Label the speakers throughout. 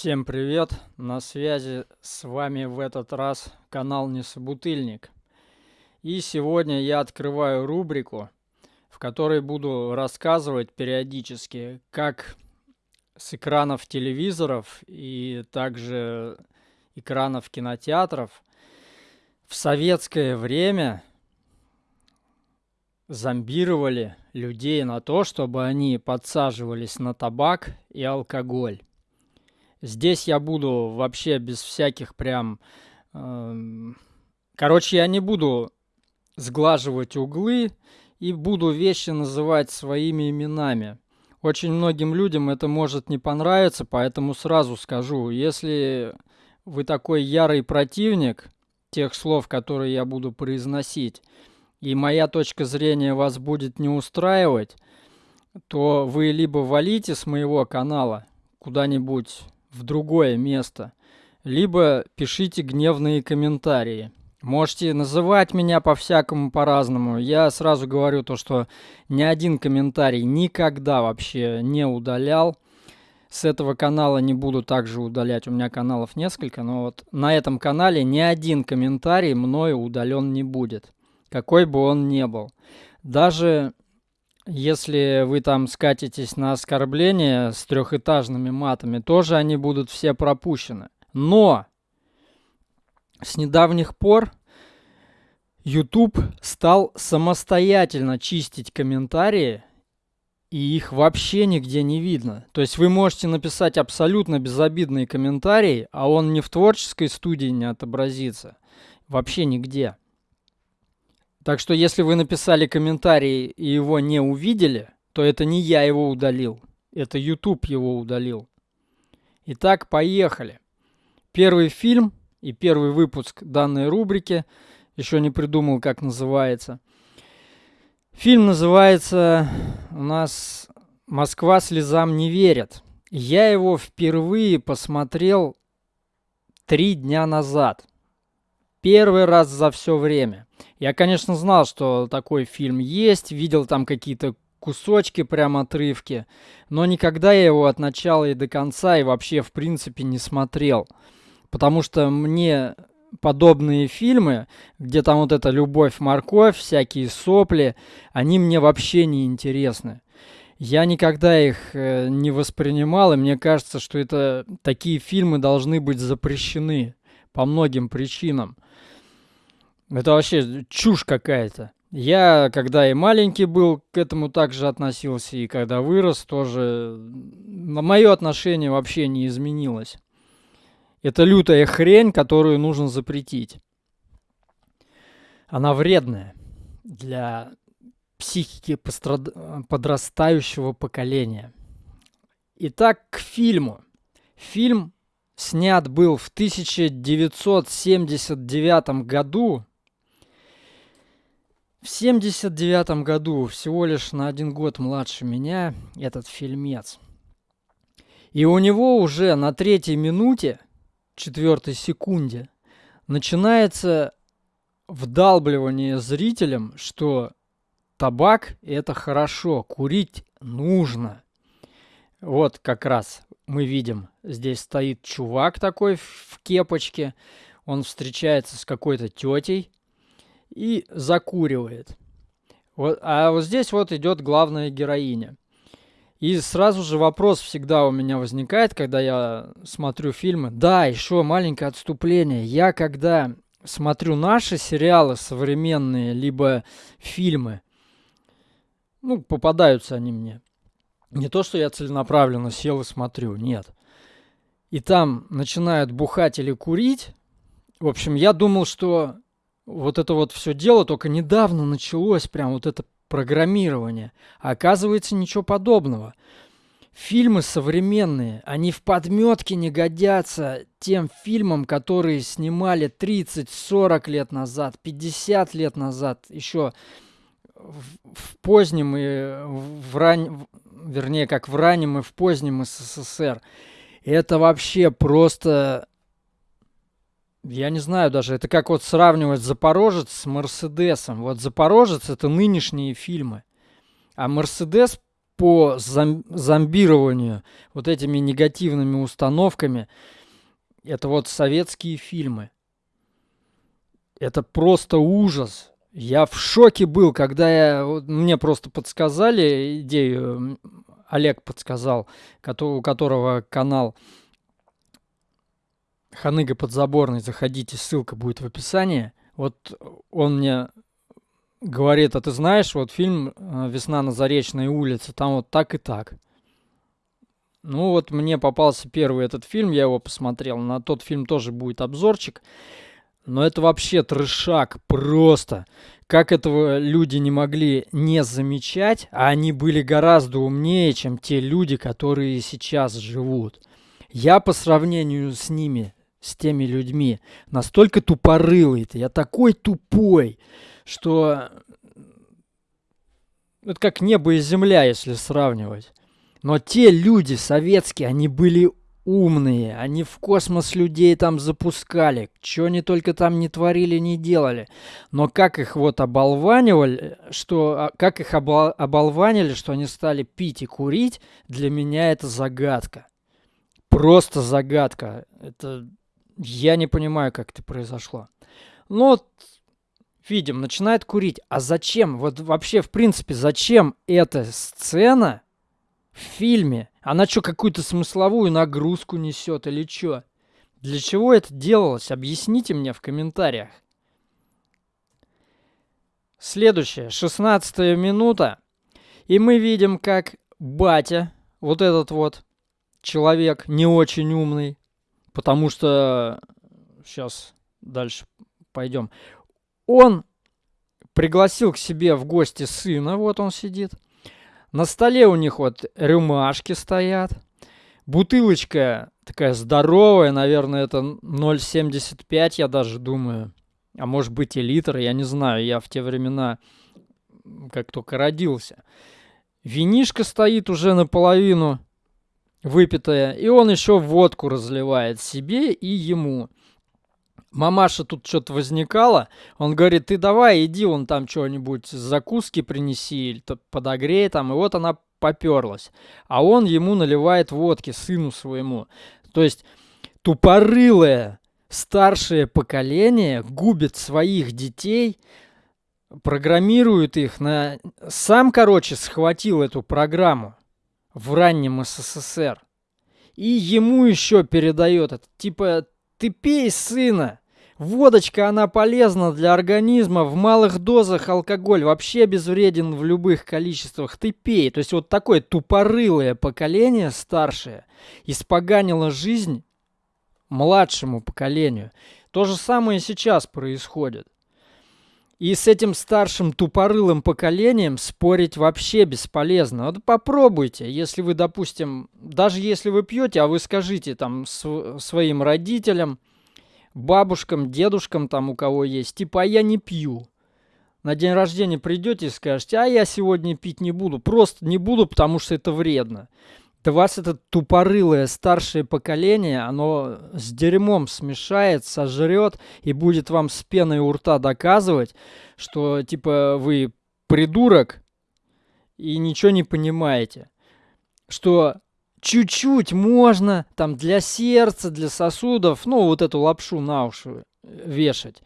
Speaker 1: Всем привет! На связи с вами в этот раз канал Несобутыльник. И сегодня я открываю рубрику, в которой буду рассказывать периодически, как с экранов телевизоров и также экранов кинотеатров в советское время зомбировали людей на то, чтобы они подсаживались на табак и алкоголь. Здесь я буду вообще без всяких прям... Э, короче, я не буду сглаживать углы и буду вещи называть своими именами. Очень многим людям это может не понравиться, поэтому сразу скажу, если вы такой ярый противник тех слов, которые я буду произносить, и моя точка зрения вас будет не устраивать, то вы либо валите с моего канала куда-нибудь в другое место, либо пишите гневные комментарии. Можете называть меня по-всякому по-разному. Я сразу говорю то, что ни один комментарий никогда вообще не удалял. С этого канала не буду также удалять. У меня каналов несколько, но вот на этом канале ни один комментарий мною удален не будет. Какой бы он ни был. Даже если вы там скатитесь на оскорбления с трехэтажными матами, тоже они будут все пропущены. Но с недавних пор YouTube стал самостоятельно чистить комментарии, и их вообще нигде не видно. То есть вы можете написать абсолютно безобидные комментарии, а он ни в творческой студии не отобразится. Вообще нигде. Так что если вы написали комментарий и его не увидели, то это не я его удалил. Это YouTube его удалил. Итак, поехали. Первый фильм и первый выпуск данной рубрики. Еще не придумал, как называется. Фильм называется у нас «Москва слезам не верит». Я его впервые посмотрел три дня назад. Первый раз за все время. Я, конечно, знал, что такой фильм есть, видел там какие-то кусочки, прям отрывки, но никогда я его от начала и до конца и вообще в принципе не смотрел. Потому что мне подобные фильмы, где там вот эта любовь-морковь, всякие сопли, они мне вообще не интересны. Я никогда их э, не воспринимал, и мне кажется, что это такие фильмы должны быть запрещены по многим причинам. Это вообще чушь какая-то. Я, когда и маленький был, к этому также относился, и когда вырос, тоже мое отношение вообще не изменилось. Это лютая хрень, которую нужно запретить. Она вредная для психики пострад... подрастающего поколения. Итак, к фильму. Фильм снят был в 1979 году в 79 году, всего лишь на один год младше меня, этот фильмец. И у него уже на третьей минуте, четвертой секунде, начинается вдалбливание зрителям, что табак – это хорошо, курить нужно. Вот как раз мы видим, здесь стоит чувак такой в кепочке, он встречается с какой-то тетей, и закуривает. Вот, а вот здесь вот идет главная героиня. И сразу же вопрос всегда у меня возникает, когда я смотрю фильмы. Да, еще маленькое отступление. Я когда смотрю наши сериалы современные, либо фильмы, ну, попадаются они мне. Не то, что я целенаправленно сел и смотрю, нет. И там начинают бухать или курить. В общем, я думал, что вот это вот все дело только недавно началось, прям вот это программирование. А оказывается, ничего подобного. Фильмы современные, они в подметке не годятся тем фильмам, которые снимали 30-40 лет назад, 50 лет назад, еще в, в позднем и в ран... вернее, как в раннем и в позднем СССР. Это вообще просто я не знаю даже, это как вот сравнивать Запорожец с Мерседесом. Вот Запорожец это нынешние фильмы. А Мерседес по зом- зомбированию вот этими негативными установками, это вот советские фильмы. Это просто ужас. Я в шоке был, когда я, мне просто подсказали идею, Олег подсказал, у которого канал Ханыга Подзаборный, заходите, ссылка будет в описании. Вот он мне говорит, а ты знаешь, вот фильм э, «Весна на Заречной улице», там вот так и так. Ну вот мне попался первый этот фильм, я его посмотрел. На тот фильм тоже будет обзорчик. Но это вообще трешак просто. Как этого люди не могли не замечать, а они были гораздо умнее, чем те люди, которые сейчас живут. Я по сравнению с ними, с теми людьми, настолько тупорылый-то, я такой тупой, что это как небо и земля, если сравнивать. Но те люди советские, они были умные, они в космос людей там запускали, что они только там не творили, не делали. Но как их вот оболванивали, что, а, как их обол, оболванили, что они стали пить и курить, для меня это загадка. Просто загадка. Это я не понимаю, как это произошло. Ну вот, видим, начинает курить. А зачем? Вот вообще, в принципе, зачем эта сцена в фильме? Она что, какую-то смысловую нагрузку несет или что? Для чего это делалось? Объясните мне в комментариях. Следующая, 16 минута. И мы видим, как батя, вот этот вот человек не очень умный, потому что сейчас дальше пойдем. Он пригласил к себе в гости сына, вот он сидит – на столе у них вот рюмашки стоят. Бутылочка такая здоровая, наверное, это 0,75, я даже думаю. А может быть и литр, я не знаю. Я в те времена как только родился. Винишка стоит уже наполовину выпитая, и он еще водку разливает себе и ему мамаша тут что-то возникала, он говорит, ты давай, иди вон там что-нибудь, закуски принеси, или подогрей там, и вот она поперлась. А он ему наливает водки, сыну своему. То есть тупорылое старшее поколение губит своих детей, программирует их на... Сам, короче, схватил эту программу в раннем СССР. И ему еще передает это. Типа, ты пей, сына. Водочка, она полезна для организма. В малых дозах алкоголь вообще безвреден в любых количествах. Ты пей. То есть вот такое тупорылое поколение старшее испоганило жизнь младшему поколению. То же самое сейчас происходит. И с этим старшим тупорылым поколением спорить вообще бесполезно. Вот попробуйте, если вы, допустим, даже если вы пьете, а вы скажите там св- своим родителям, бабушкам, дедушкам там у кого есть, типа, а я не пью. На день рождения придете и скажете, а я сегодня пить не буду. Просто не буду, потому что это вредно. Да вас это тупорылое старшее поколение, оно с дерьмом смешает, сожрет и будет вам с пеной у рта доказывать, что типа вы придурок и ничего не понимаете. Что чуть-чуть можно там для сердца, для сосудов, ну вот эту лапшу на уши вешать.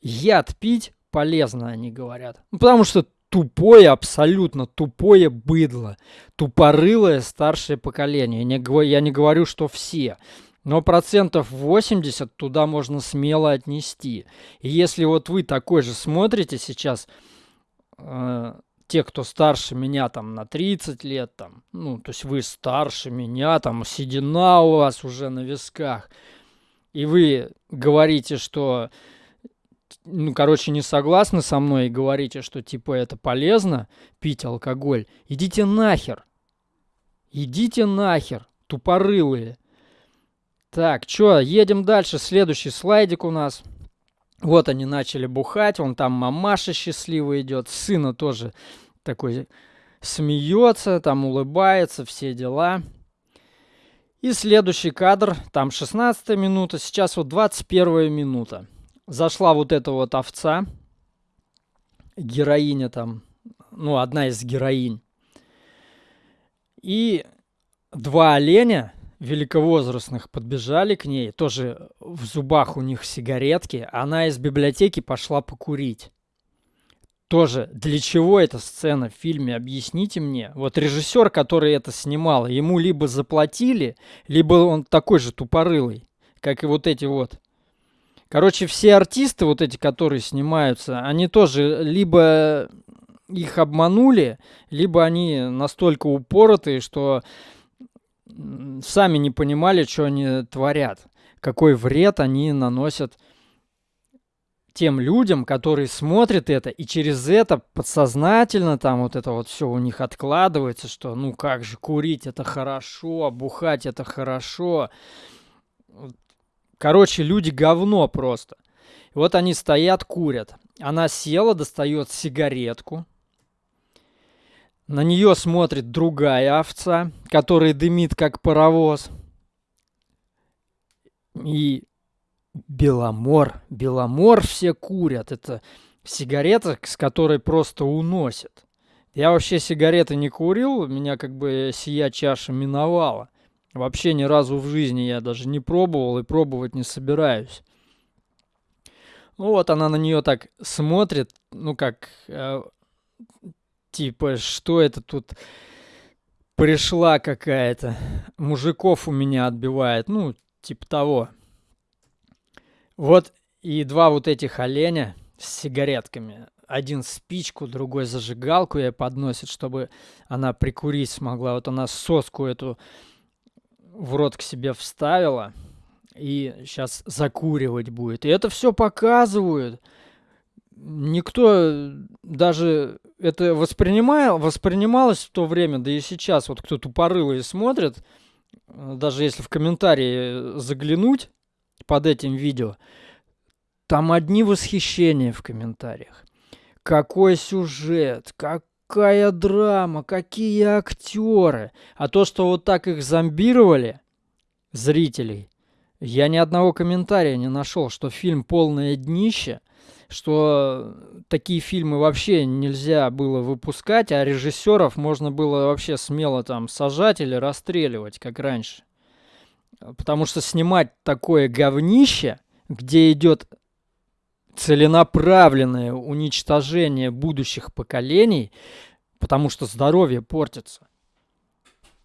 Speaker 1: Яд пить полезно, они говорят. Ну, потому что тупое, абсолютно тупое быдло, тупорылое старшее поколение. Я не, говорю, что все, но процентов 80 туда можно смело отнести. И если вот вы такой же смотрите сейчас, э, те, кто старше меня там на 30 лет, там, ну, то есть вы старше меня, там, седина у вас уже на висках, и вы говорите, что ну, короче, не согласны со мной и говорите, что, типа, это полезно пить алкоголь, идите нахер. Идите нахер, тупорылые. Так, чё, едем дальше. Следующий слайдик у нас. Вот они начали бухать, он там мамаша счастливая идет, сына тоже такой смеется, там улыбается, все дела. И следующий кадр, там 16 минута, сейчас вот 21 минута зашла вот эта вот овца, героиня там, ну, одна из героинь. И два оленя великовозрастных подбежали к ней, тоже в зубах у них сигаретки. Она из библиотеки пошла покурить. Тоже, для чего эта сцена в фильме, объясните мне. Вот режиссер, который это снимал, ему либо заплатили, либо он такой же тупорылый, как и вот эти вот. Короче, все артисты, вот эти, которые снимаются, они тоже либо их обманули, либо они настолько упоротые, что сами не понимали, что они творят, какой вред они наносят тем людям, которые смотрят это, и через это подсознательно там вот это вот все у них откладывается, что ну как же курить это хорошо, бухать это хорошо. Короче, люди говно просто. Вот они стоят, курят. Она села, достает сигаретку. На нее смотрит другая овца, которая дымит как паровоз. И Беломор. Беломор все курят. Это сигарета, с которой просто уносят. Я вообще сигареты не курил, меня как бы сия чаша миновала. Вообще ни разу в жизни я даже не пробовал и пробовать не собираюсь. Ну вот она на нее так смотрит, ну как, э, типа, что это тут пришла какая-то, мужиков у меня отбивает, ну, типа того. Вот и два вот этих оленя с сигаретками. Один спичку, другой зажигалку ей подносит, чтобы она прикурить смогла. Вот она соску эту в рот к себе вставила и сейчас закуривать будет. И это все показывают. Никто даже это воспринимал, воспринималось в то время, да и сейчас, вот кто тупорылый смотрит, даже если в комментарии заглянуть, под этим видео. Там одни восхищения в комментариях. Какой сюжет, какая драма, какие актеры. А то, что вот так их зомбировали, зрителей, я ни одного комментария не нашел, что фильм полное днище, что такие фильмы вообще нельзя было выпускать, а режиссеров можно было вообще смело там сажать или расстреливать, как раньше. Потому что снимать такое говнище, где идет целенаправленное уничтожение будущих поколений, потому что здоровье портится.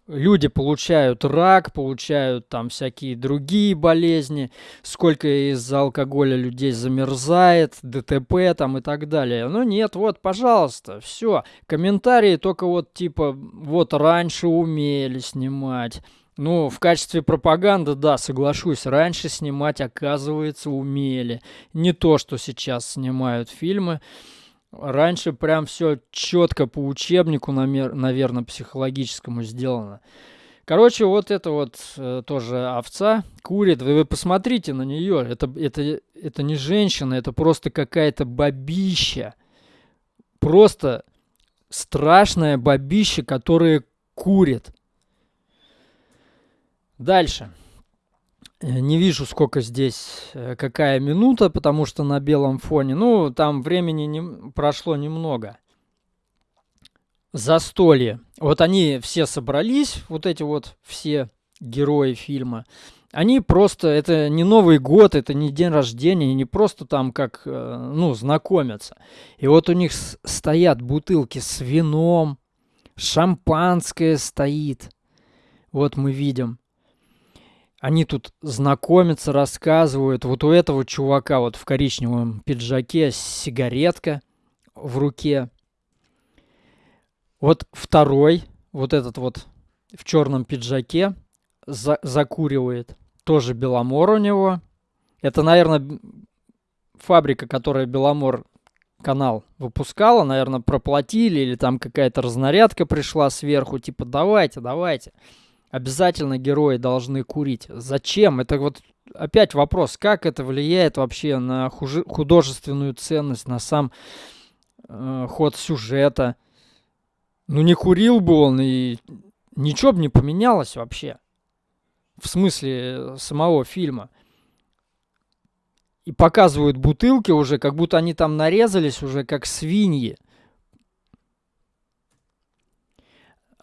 Speaker 1: Люди получают рак, получают там всякие другие болезни, сколько из-за алкоголя людей замерзает, ДТП там и так далее. Ну нет, вот, пожалуйста, все. Комментарии только вот типа, вот раньше умели снимать, ну, в качестве пропаганды, да, соглашусь. Раньше снимать, оказывается, умели. Не то, что сейчас снимают фильмы. Раньше прям все четко по учебнику, наверное, психологическому сделано. Короче, вот это вот э, тоже овца курит. Вы, вы посмотрите на нее. Это, это, это не женщина, это просто какая-то бабища. Просто страшная бабища, которая курит. Дальше. Э, не вижу, сколько здесь, э, какая минута, потому что на белом фоне. Ну, там времени не, прошло немного. Застолье. Вот они все собрались, вот эти вот все герои фильма. Они просто, это не Новый год, это не день рождения, не просто там как, э, ну, знакомятся. И вот у них стоят бутылки с вином, шампанское стоит. Вот мы видим. Они тут знакомятся, рассказывают. Вот у этого чувака вот в коричневом пиджаке сигаретка в руке. Вот второй, вот этот вот в черном пиджаке за закуривает. Тоже Беломор у него. Это, наверное, фабрика, которая Беломор канал выпускала, наверное, проплатили или там какая-то разнарядка пришла сверху, типа давайте, давайте обязательно герои должны курить. Зачем? Это вот опять вопрос, как это влияет вообще на художественную ценность, на сам э, ход сюжета. Ну не курил бы он, и ничего бы не поменялось вообще. В смысле самого фильма. И показывают бутылки уже, как будто они там нарезались уже как свиньи.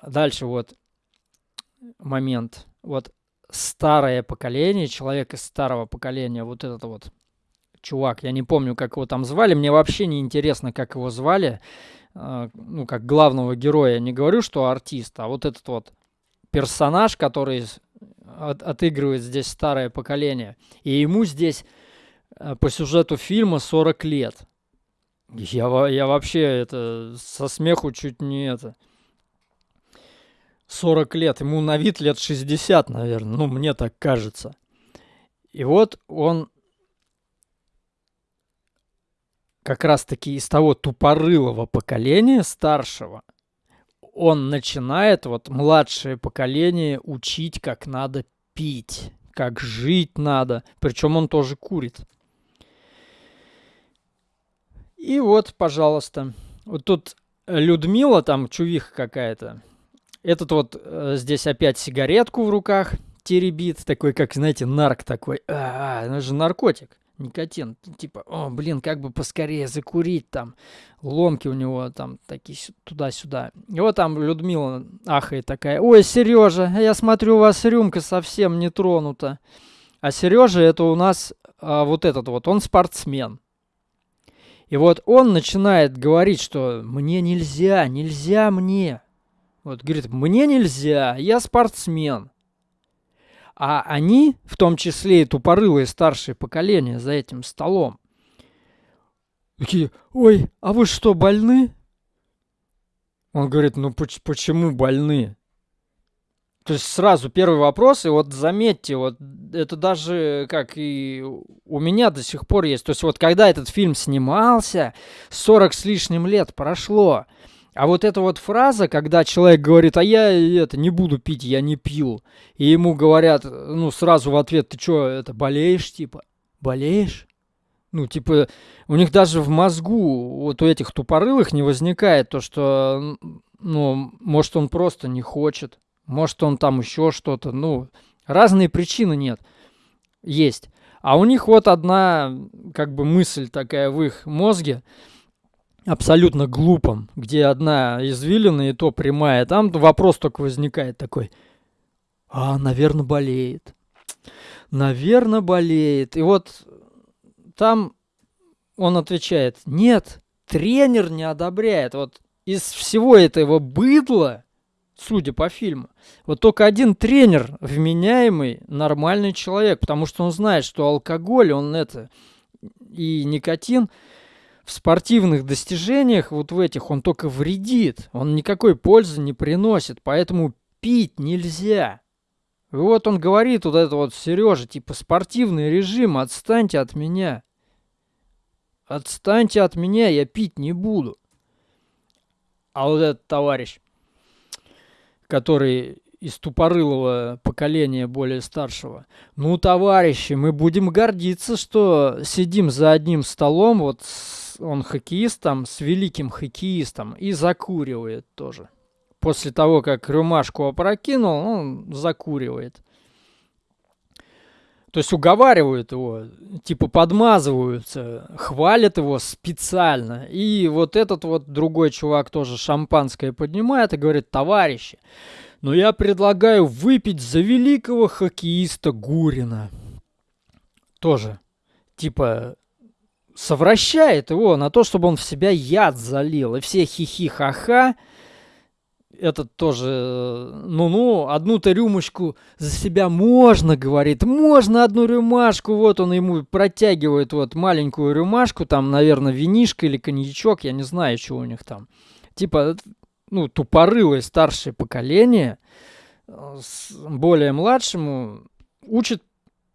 Speaker 1: Дальше вот момент. Вот старое поколение, человек из старого поколения, вот этот вот чувак, я не помню, как его там звали, мне вообще не интересно, как его звали, э, ну, как главного героя, не говорю, что артист, а вот этот вот персонаж, который от, отыгрывает здесь старое поколение, и ему здесь э, по сюжету фильма 40 лет. Я, я вообще это со смеху чуть не это 40 лет, ему на вид лет 60, наверное, ну, мне так кажется. И вот он как раз-таки из того тупорылого поколения старшего, он начинает вот младшее поколение учить, как надо пить, как жить надо. Причем он тоже курит. И вот, пожалуйста, вот тут Людмила, там чувиха какая-то, этот вот э, здесь опять сигаретку в руках теребит, такой, как, знаете, нарк такой. А, -а это же наркотик, никотин. Типа, о, блин, как бы поскорее закурить там. Ломки у него там такие туда-сюда. И вот там Людмила ахает такая. Ой, Сережа, я смотрю, у вас рюмка совсем не тронута. А Сережа это у нас а, вот этот вот, он спортсмен. И вот он начинает говорить, что мне нельзя, нельзя мне. Вот, говорит, мне нельзя, я спортсмен. А они, в том числе и тупорылые старшее поколение за этим столом, такие, ой, а вы что, больны? Он говорит, ну почему больны? То есть сразу первый вопрос, и вот заметьте, вот это даже как и у меня до сих пор есть. То есть вот когда этот фильм снимался, 40 с лишним лет прошло, а вот эта вот фраза, когда человек говорит, а я это не буду пить, я не пью, и ему говорят, ну, сразу в ответ, ты что, это болеешь, типа? Болеешь? Ну, типа, у них даже в мозгу, вот у этих тупорылых не возникает то, что, ну, может, он просто не хочет, может, он там еще что-то, ну, разные причины нет, есть. А у них вот одна, как бы, мысль такая в их мозге – абсолютно глупом, где одна извилина и то прямая, там вопрос только возникает такой, а, наверное, болеет. Наверное, болеет. И вот там он отвечает, нет, тренер не одобряет. Вот из всего этого быдла, судя по фильму, вот только один тренер вменяемый, нормальный человек, потому что он знает, что алкоголь, он это, и никотин – в спортивных достижениях, вот в этих, он только вредит. Он никакой пользы не приносит, поэтому пить нельзя. И вот он говорит, вот это вот, Сережа, типа, спортивный режим, отстаньте от меня. Отстаньте от меня, я пить не буду. А вот этот товарищ, который из тупорылого поколения более старшего. Ну, товарищи, мы будем гордиться, что сидим за одним столом вот с он хоккеистом, с великим хоккеистом, и закуривает тоже. После того, как рюмашку опрокинул, он закуривает. То есть уговаривают его, типа подмазываются, хвалят его специально. И вот этот вот другой чувак тоже шампанское поднимает и говорит, товарищи, но я предлагаю выпить за великого хоккеиста Гурина. Тоже, типа, совращает его на то, чтобы он в себя яд залил. И все хихи-ха-ха. Этот тоже, ну-ну, одну-то рюмочку за себя можно, говорит. Можно одну рюмашку. Вот он ему протягивает вот маленькую рюмашку. Там, наверное, винишка или коньячок. Я не знаю, что у них там. Типа, ну, тупорылое старшее поколение э, более младшему учит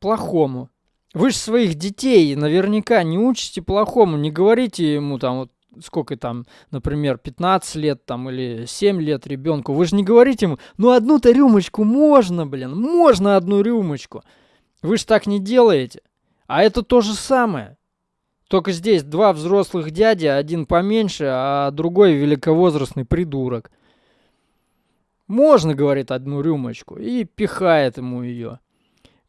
Speaker 1: плохому. Вы же своих детей наверняка не учите плохому, не говорите ему там вот сколько там, например, 15 лет там или 7 лет ребенку, вы же не говорите ему, ну одну-то рюмочку можно, блин, можно одну рюмочку. Вы же так не делаете. А это то же самое. Только здесь два взрослых дяди, один поменьше, а другой великовозрастный придурок. Можно, говорит, одну рюмочку и пихает ему ее.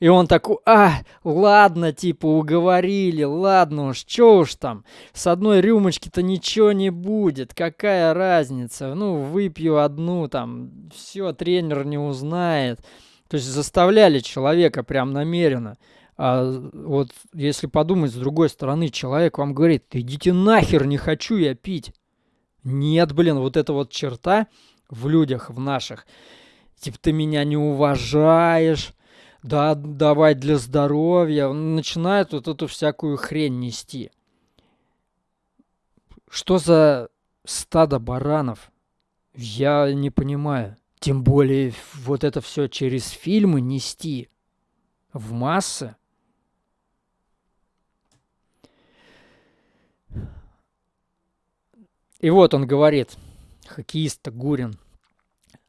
Speaker 1: И он такой, а, ладно, типа, уговорили, ладно уж, чё уж там, с одной рюмочки-то ничего не будет, какая разница, ну, выпью одну, там, все, тренер не узнает. То есть заставляли человека прям намеренно. А вот если подумать с другой стороны, человек вам говорит, идите нахер, не хочу я пить. Нет, блин, вот эта вот черта в людях, в наших, типа ты меня не уважаешь, да, давай для здоровья, начинает вот эту всякую хрень нести. Что за стадо баранов? Я не понимаю. Тем более вот это все через фильмы нести в массы. И вот он говорит, хоккеист Гурин,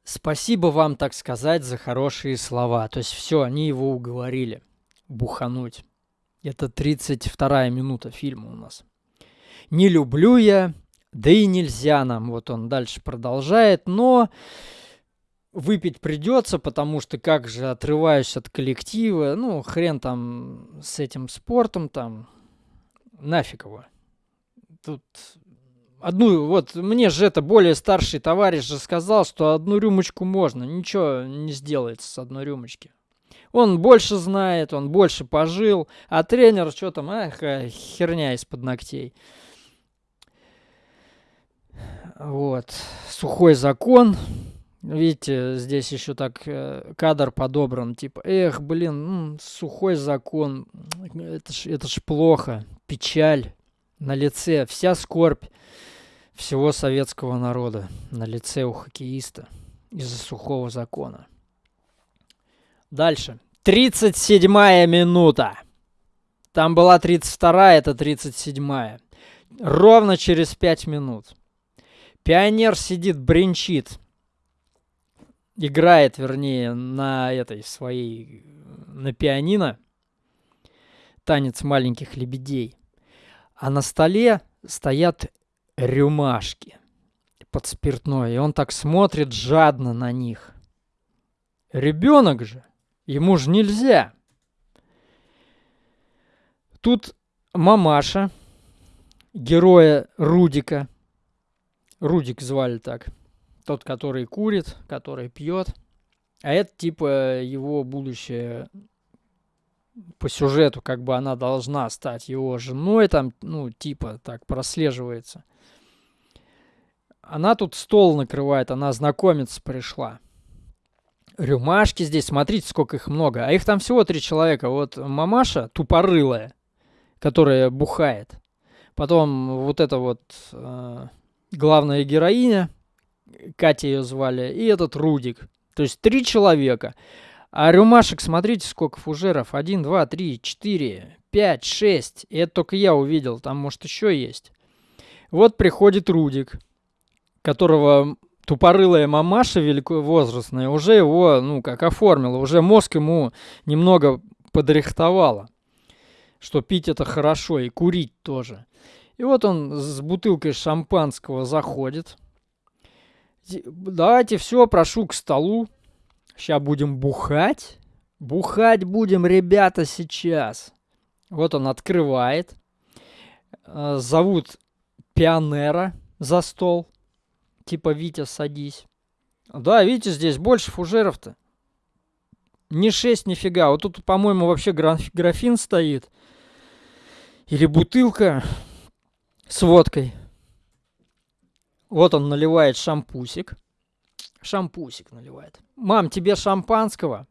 Speaker 1: спасибо вам, так сказать, за хорошие слова. То есть все, они его уговорили бухануть. Это 32 минута фильма у нас. Не люблю я, да и нельзя нам. Вот он дальше продолжает, но выпить придется, потому что как же отрываюсь от коллектива, ну, хрен там с этим спортом, там, нафиг его. Тут одну, вот мне же это более старший товарищ же сказал, что одну рюмочку можно, ничего не сделается с одной рюмочки. Он больше знает, он больше пожил, а тренер что там, ах, херня из-под ногтей. Вот, сухой закон. Видите, здесь еще так э, кадр подобран, типа, эх, блин, сухой закон, это ж, это ж плохо, печаль на лице, вся скорбь всего советского народа на лице у хоккеиста из-за сухого закона. Дальше. 37-я минута. Там была 32-я, это 37-я. Ровно через 5 минут. Пионер сидит, бренчит. Играет, вернее, на этой своей, на пианино. Танец маленьких лебедей. А на столе стоят рюмашки под спиртное, и он так смотрит жадно на них. Ребенок же, ему же нельзя. Тут мамаша, героя Рудика, Рудик звали так, тот, который курит, который пьет, а это типа его будущее по сюжету, как бы она должна стать его женой, там, ну, типа так прослеживается. Она тут стол накрывает, она знакомиться пришла. Рюмашки здесь, смотрите, сколько их много. А их там всего три человека. Вот мамаша тупорылая, которая бухает. Потом вот эта вот э, главная героиня, Катя ее звали, и этот Рудик. То есть три человека. А рюмашек, смотрите, сколько фужеров. Один, два, три, четыре, пять, шесть. И это только я увидел. Там, может, еще есть. Вот приходит Рудик которого тупорылая мамаша великовозрастная уже его, ну, как оформила, уже мозг ему немного подрихтовала, что пить это хорошо и курить тоже. И вот он с бутылкой шампанского заходит. Давайте все, прошу к столу. Сейчас будем бухать. Бухать будем, ребята, сейчас. Вот он открывает. Э, зовут пионера за стол. Типа, Витя, садись. Да, видите, здесь больше фужеров-то. Не 6 нифига. Вот тут, по-моему, вообще графин стоит. Или бутылка с водкой. Вот он наливает шампусик. Шампусик наливает. Мам, тебе шампанского?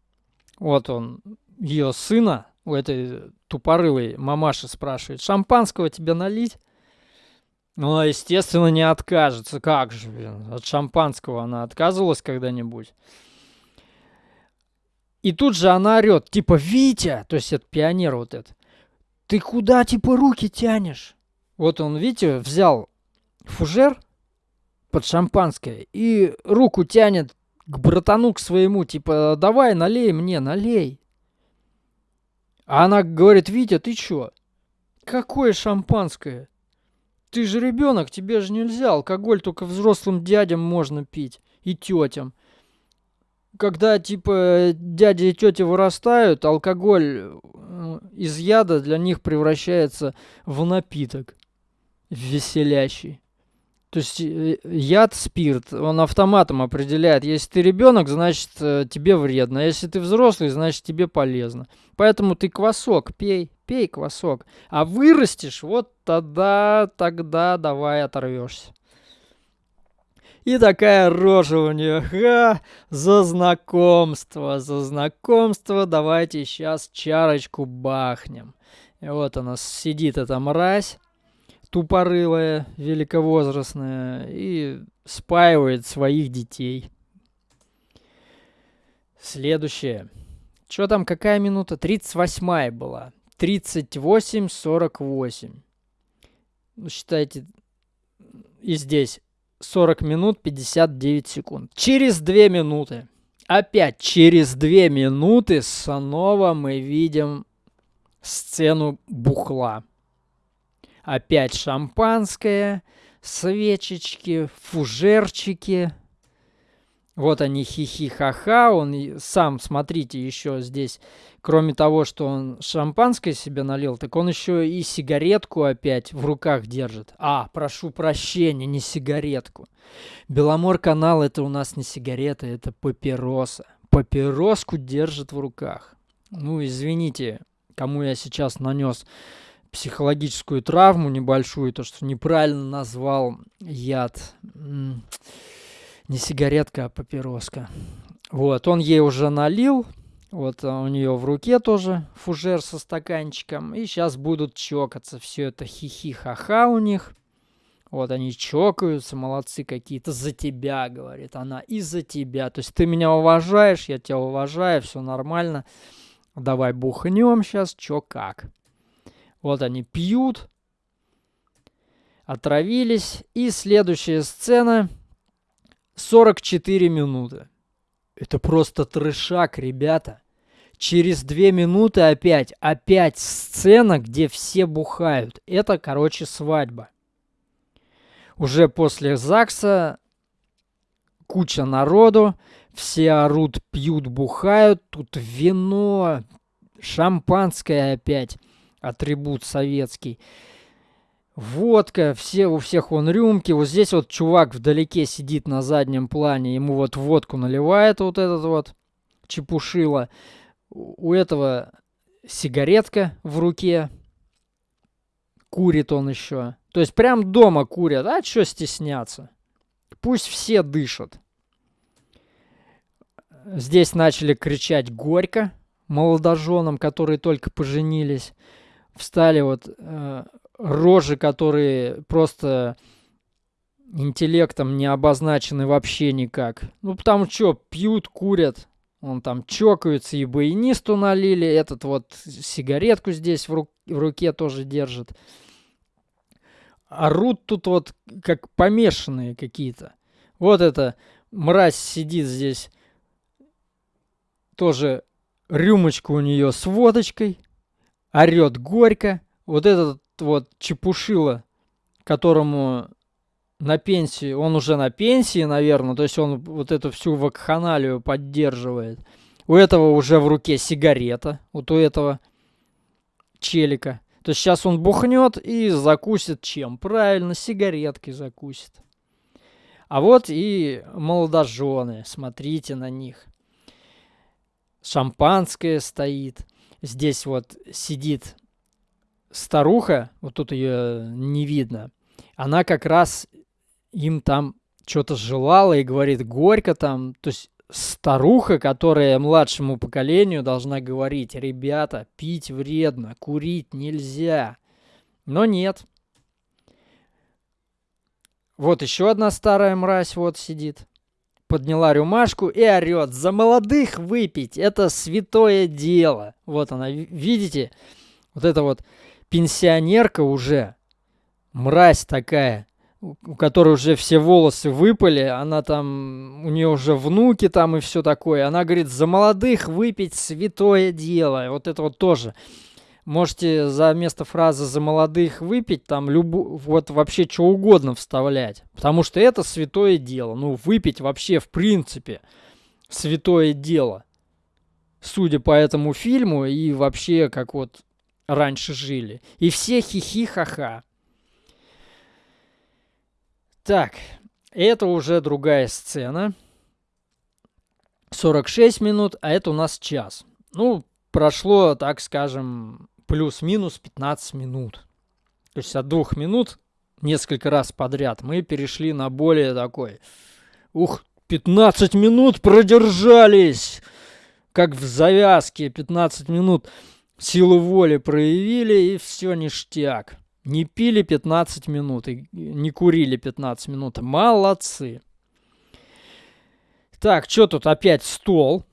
Speaker 1: Вот он ее сына, у этой тупорылой мамаши спрашивает. Шампанского тебе налить? Ну, естественно, не откажется. Как же, блин, от шампанского она отказывалась когда-нибудь? И тут же она орет, типа, Витя, то есть это пионер вот этот, ты куда, типа, руки тянешь? Вот он, видите, взял фужер под шампанское и руку тянет к братану, к своему, типа, давай, налей мне, налей. А она говорит, Витя, ты чё? Какое шампанское? Ты же ребенок, тебе же нельзя. Алкоголь только взрослым дядям можно пить и тетям. когда, типа, дяди и тети вырастают, алкоголь э, из яда для них превращается в напиток веселящий. То есть э, яд, спирт, он автоматом определяет. Если ты ребенок, значит э, тебе вредно. А если ты взрослый, значит тебе полезно. Поэтому ты квасок пей, пей квасок. А вырастешь, вот тогда, тогда давай оторвешься. И такая рожа у нее. Ха, за знакомство, за знакомство. Давайте сейчас чарочку бахнем. И вот она сидит, эта мразь тупорылая, великовозрастная, и спаивает своих детей. Следующее. Что там, какая минута? 38 была. 38-48. Ну, считайте, и здесь 40 минут 59 секунд. Через 2 минуты, опять через 2 минуты снова мы видим сцену бухла. Опять шампанское, свечечки, фужерчики. Вот они хихи-ха-ха. Он сам, смотрите, еще здесь, кроме того, что он шампанское себе налил, так он еще и сигаретку опять в руках держит. А, прошу прощения, не сигаретку. Беломор-канал это у нас не сигарета, это папироса. Папироску держит в руках. Ну, извините, кому я сейчас нанес психологическую травму небольшую, то, что неправильно назвал яд. Не сигаретка, а папироска. Вот, он ей уже налил, вот у нее в руке тоже фужер со стаканчиком. И сейчас будут чокаться. Все это хихи-ха-ха у них. Вот они чокаются, молодцы какие-то. За тебя, говорит она, и за тебя. То есть ты меня уважаешь, я тебя уважаю, все нормально. Давай бухнем сейчас, чё как. Вот они пьют, отравились. И следующая сцена 44 минуты. Это просто трешак, ребята. Через две минуты опять, опять сцена, где все бухают. Это, короче, свадьба. Уже после ЗАГСа куча народу, все орут, пьют, бухают. Тут вино, шампанское опять атрибут советский. Водка, все, у всех вон рюмки. Вот здесь вот чувак вдалеке сидит на заднем плане, ему вот водку наливает вот этот вот чепушило. У этого сигаретка в руке. Курит он еще. То есть прям дома курят. А что стесняться? Пусть все дышат. Здесь начали кричать горько молодоженам, которые только поженились встали вот э, рожи, которые просто интеллектом не обозначены вообще никак. Ну, потому что пьют, курят, он там чокаются, и баянисту налили, этот вот сигаретку здесь в, ру в руке тоже держит. Орут тут вот как помешанные какие-то. Вот эта мразь сидит здесь, тоже рюмочка у нее с водочкой – орет горько. Вот этот вот чепушило, которому на пенсии, он уже на пенсии, наверное, то есть он вот эту всю вакханалию поддерживает. У этого уже в руке сигарета, вот у этого челика. То есть сейчас он бухнет и закусит чем? Правильно, сигареткой закусит. А вот и молодожены, смотрите на них. Шампанское стоит. Здесь вот сидит старуха, вот тут ее не видно. Она как раз им там что-то желала и говорит горько там. То есть старуха, которая младшему поколению должна говорить, ребята, пить вредно, курить нельзя. Но нет. Вот еще одна старая мразь вот сидит подняла рюмашку и орет. За молодых выпить, это святое дело. Вот она, видите? Вот это вот пенсионерка уже, мразь такая, у которой уже все волосы выпали, она там, у нее уже внуки там и все такое. Она говорит, за молодых выпить святое дело. Вот это вот тоже можете за место фразы «за молодых выпить» там любу, вот вообще что угодно вставлять. Потому что это святое дело. Ну, выпить вообще в принципе святое дело. Судя по этому фильму и вообще, как вот раньше жили. И все хихи-ха-ха. Так, это уже другая сцена. 46 минут, а это у нас час. Ну, прошло, так скажем, плюс-минус 15 минут. То есть от двух минут несколько раз подряд мы перешли на более такой... Ух, 15 минут продержались! Как в завязке, 15 минут силу воли проявили, и все ништяк. Не пили 15 минут и не курили 15 минут. Молодцы. Так, что тут опять стол?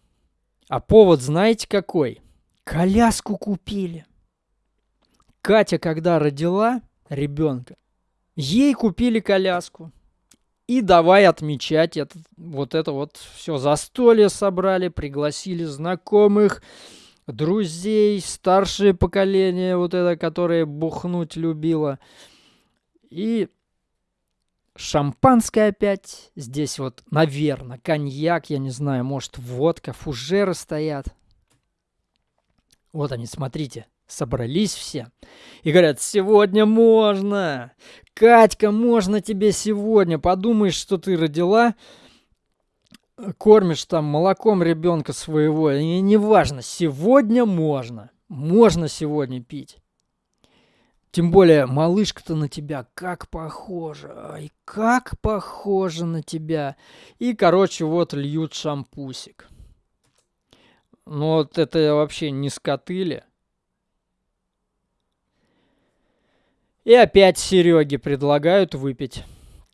Speaker 1: А повод знаете какой? Коляску купили. Катя, когда родила ребенка, ей купили коляску. И давай отмечать это, вот это вот все застолье собрали, пригласили знакомых, друзей, старшее поколение, вот это, которое бухнуть любило. И шампанское опять. Здесь вот, наверное, коньяк, я не знаю, может, водка, фужеры стоят. Вот они, смотрите, собрались все. И говорят, сегодня можно. Катька, можно тебе сегодня. Подумаешь, что ты родила кормишь там молоком ребенка своего, и неважно, сегодня можно, можно сегодня пить. Тем более, малышка-то на тебя как похожа, ай, как похожа на тебя. И, короче, вот льют шампусик. Ну вот это вообще не скотыли. И опять Сереге предлагают выпить,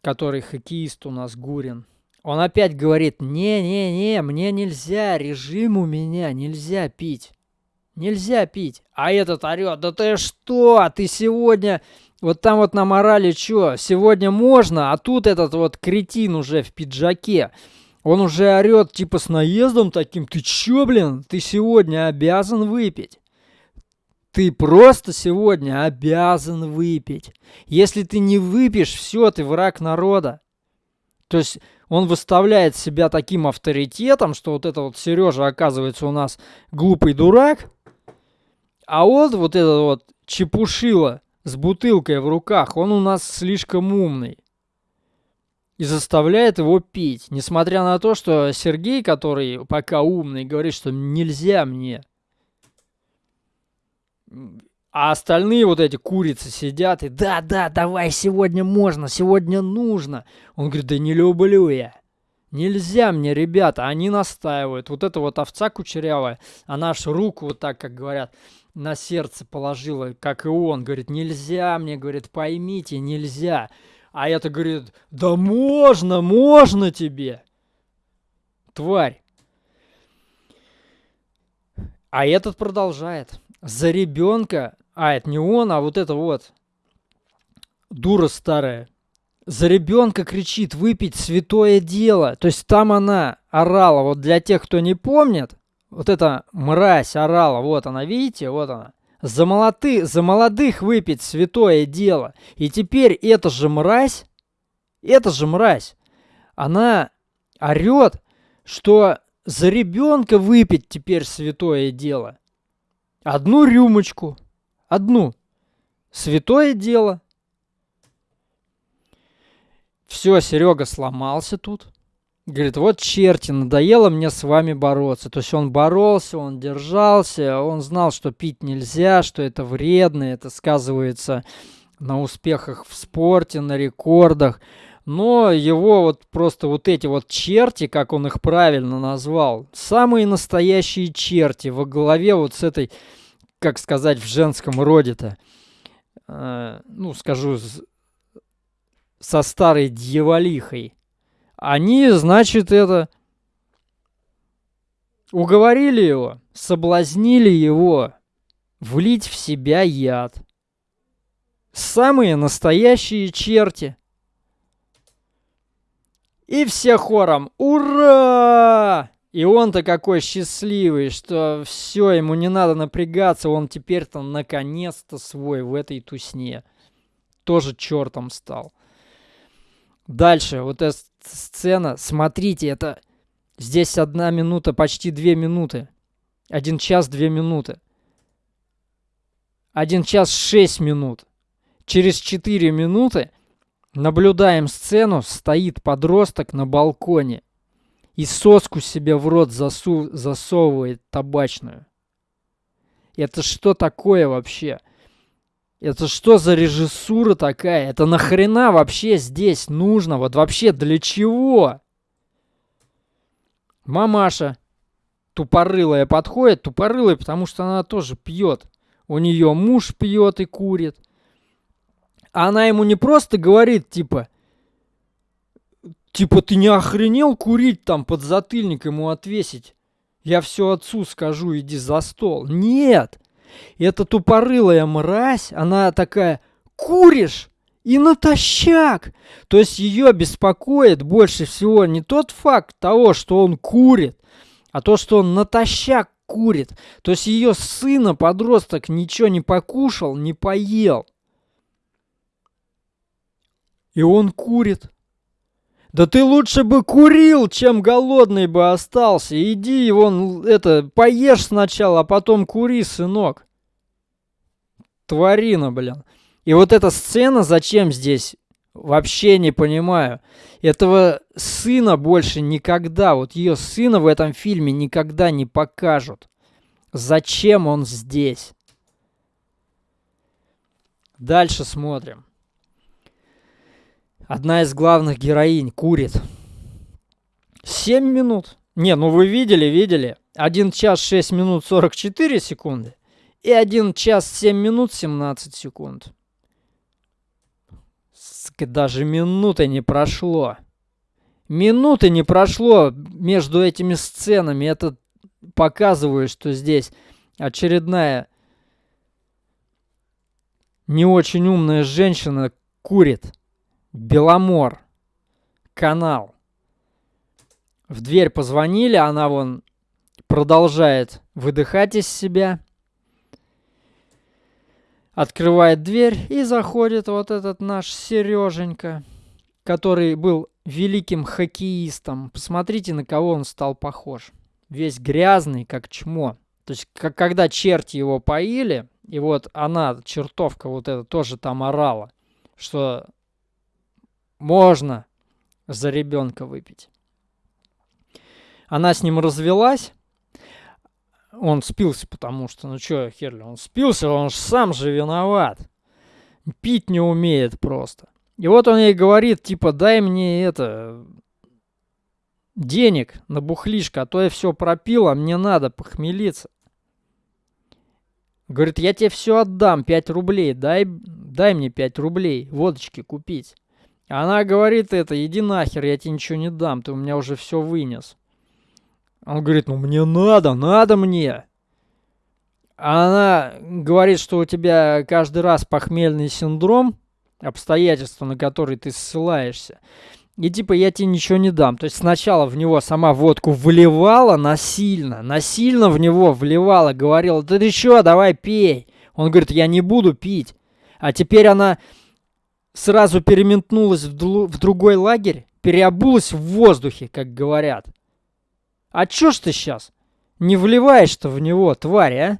Speaker 1: который хоккеист у нас Гурин. Он опять говорит, не-не-не, мне нельзя, режим у меня, нельзя пить. Нельзя пить. А этот орет, да ты что, ты сегодня... Вот там вот на морали что, сегодня можно, а тут этот вот кретин уже в пиджаке. Он уже орет типа с наездом таким, ты чё, блин, ты сегодня обязан выпить. Ты просто сегодня обязан выпить. Если ты не выпьешь, все, ты враг народа. То есть он выставляет себя таким авторитетом, что вот это вот Сережа оказывается у нас глупый дурак, а вот вот этот вот чепушила с бутылкой в руках, он у нас слишком умный. И заставляет его пить. Несмотря на то, что Сергей, который пока умный, говорит, что нельзя мне. А остальные вот эти курицы сидят и да, да, давай, сегодня можно, сегодня нужно. Он говорит, да не люблю я. Нельзя мне, ребята, они настаивают. Вот эта вот овца кучерявая, она аж руку вот так, как говорят, на сердце положила, как и он. Говорит, нельзя мне, говорит, поймите, нельзя. А это говорит, да можно, можно тебе. Тварь. А этот продолжает. За ребенка а, это не он, а вот это вот. Дура старая. За ребенка кричит выпить святое дело. То есть там она орала. Вот для тех, кто не помнит, вот эта мразь орала. Вот она, видите? Вот она. За, молоты, за молодых выпить святое дело. И теперь эта же мразь, эта же мразь, она орет, что за ребенка выпить теперь святое дело. Одну рюмочку – одну. Святое дело. Все, Серега сломался тут. Говорит, вот черти, надоело мне с вами бороться. То есть он боролся, он держался, он знал, что пить нельзя, что это вредно, это сказывается на успехах в спорте, на рекордах. Но его вот просто вот эти вот черти, как он их правильно назвал, самые настоящие черти во главе вот с этой как сказать в женском роде-то, э, ну, скажу, со старой дьяволихой, они, значит, это уговорили его, соблазнили его влить в себя яд. Самые настоящие черти. И все хором «Ура!» И он-то какой счастливый, что все, ему не надо напрягаться, он теперь-то наконец-то свой в этой тусне. Тоже чертом стал. Дальше, вот эта сцена, смотрите, это Здесь одна минута, почти две минуты. Один час, две минуты. Один час, шесть минут. Через четыре минуты наблюдаем сцену, стоит подросток на балконе и соску себе в рот засу засовывает табачную. Это что такое вообще? Это что за режиссура такая? Это нахрена вообще здесь нужно? Вот вообще для чего? Мамаша тупорылая подходит, тупорылая, потому что она тоже пьет. У нее муж пьет и курит. А она ему не просто говорит, типа, типа, ты не охренел курить там под затыльник ему отвесить? Я все отцу скажу, иди за стол. Нет! Эта тупорылая мразь, она такая, куришь? И натощак! То есть ее беспокоит больше всего не тот факт того, что он курит, а то, что он натощак курит. То есть ее сына, подросток, ничего не покушал, не поел. И он курит. Да ты лучше бы курил, чем голодный бы остался. Иди, вон, это, поешь сначала, а потом кури, сынок. Тварина, блин. И вот эта сцена зачем здесь? Вообще не понимаю. Этого сына больше никогда, вот ее сына в этом фильме никогда не покажут. Зачем он здесь? Дальше смотрим. Одна из главных героинь курит. 7 минут. Не, ну вы видели, видели. 1 час 6 минут 44 секунды. И 1 час 7 минут 17 секунд. Даже минуты не прошло. Минуты не прошло между этими сценами. Это показывает, что здесь очередная не очень умная женщина курит. Беломор. Канал. В дверь позвонили, она вон продолжает выдыхать из себя. Открывает дверь и заходит вот этот наш Сереженька, который был великим хоккеистом. Посмотрите, на кого он стал похож. Весь грязный, как чмо. То есть, как, когда черти его поили, и вот она, чертовка вот эта, тоже там орала, что можно за ребенка выпить. Она с ним развелась. Он спился, потому что, ну что, Херли, он спился, он же сам же виноват. Пить не умеет просто. И вот он ей говорит, типа, дай мне это, денег на бухлишко, а то я все пропил, а мне надо похмелиться. Говорит, я тебе все отдам, 5 рублей, дай, дай мне 5 рублей водочки купить. Она говорит это, иди нахер, я тебе ничего не дам, ты у меня уже все вынес. Он говорит, ну мне надо, надо мне. Она говорит, что у тебя каждый раз похмельный синдром, обстоятельства, на которые ты ссылаешься. И типа я тебе ничего не дам. То есть сначала в него сама водку вливала насильно, насильно в него вливала, говорила, ты что, давай пей. Он говорит, я не буду пить. А теперь она сразу переметнулась в, в другой лагерь, переобулась в воздухе, как говорят. А чё ж ты сейчас не вливаешь-то в него, тварь, а?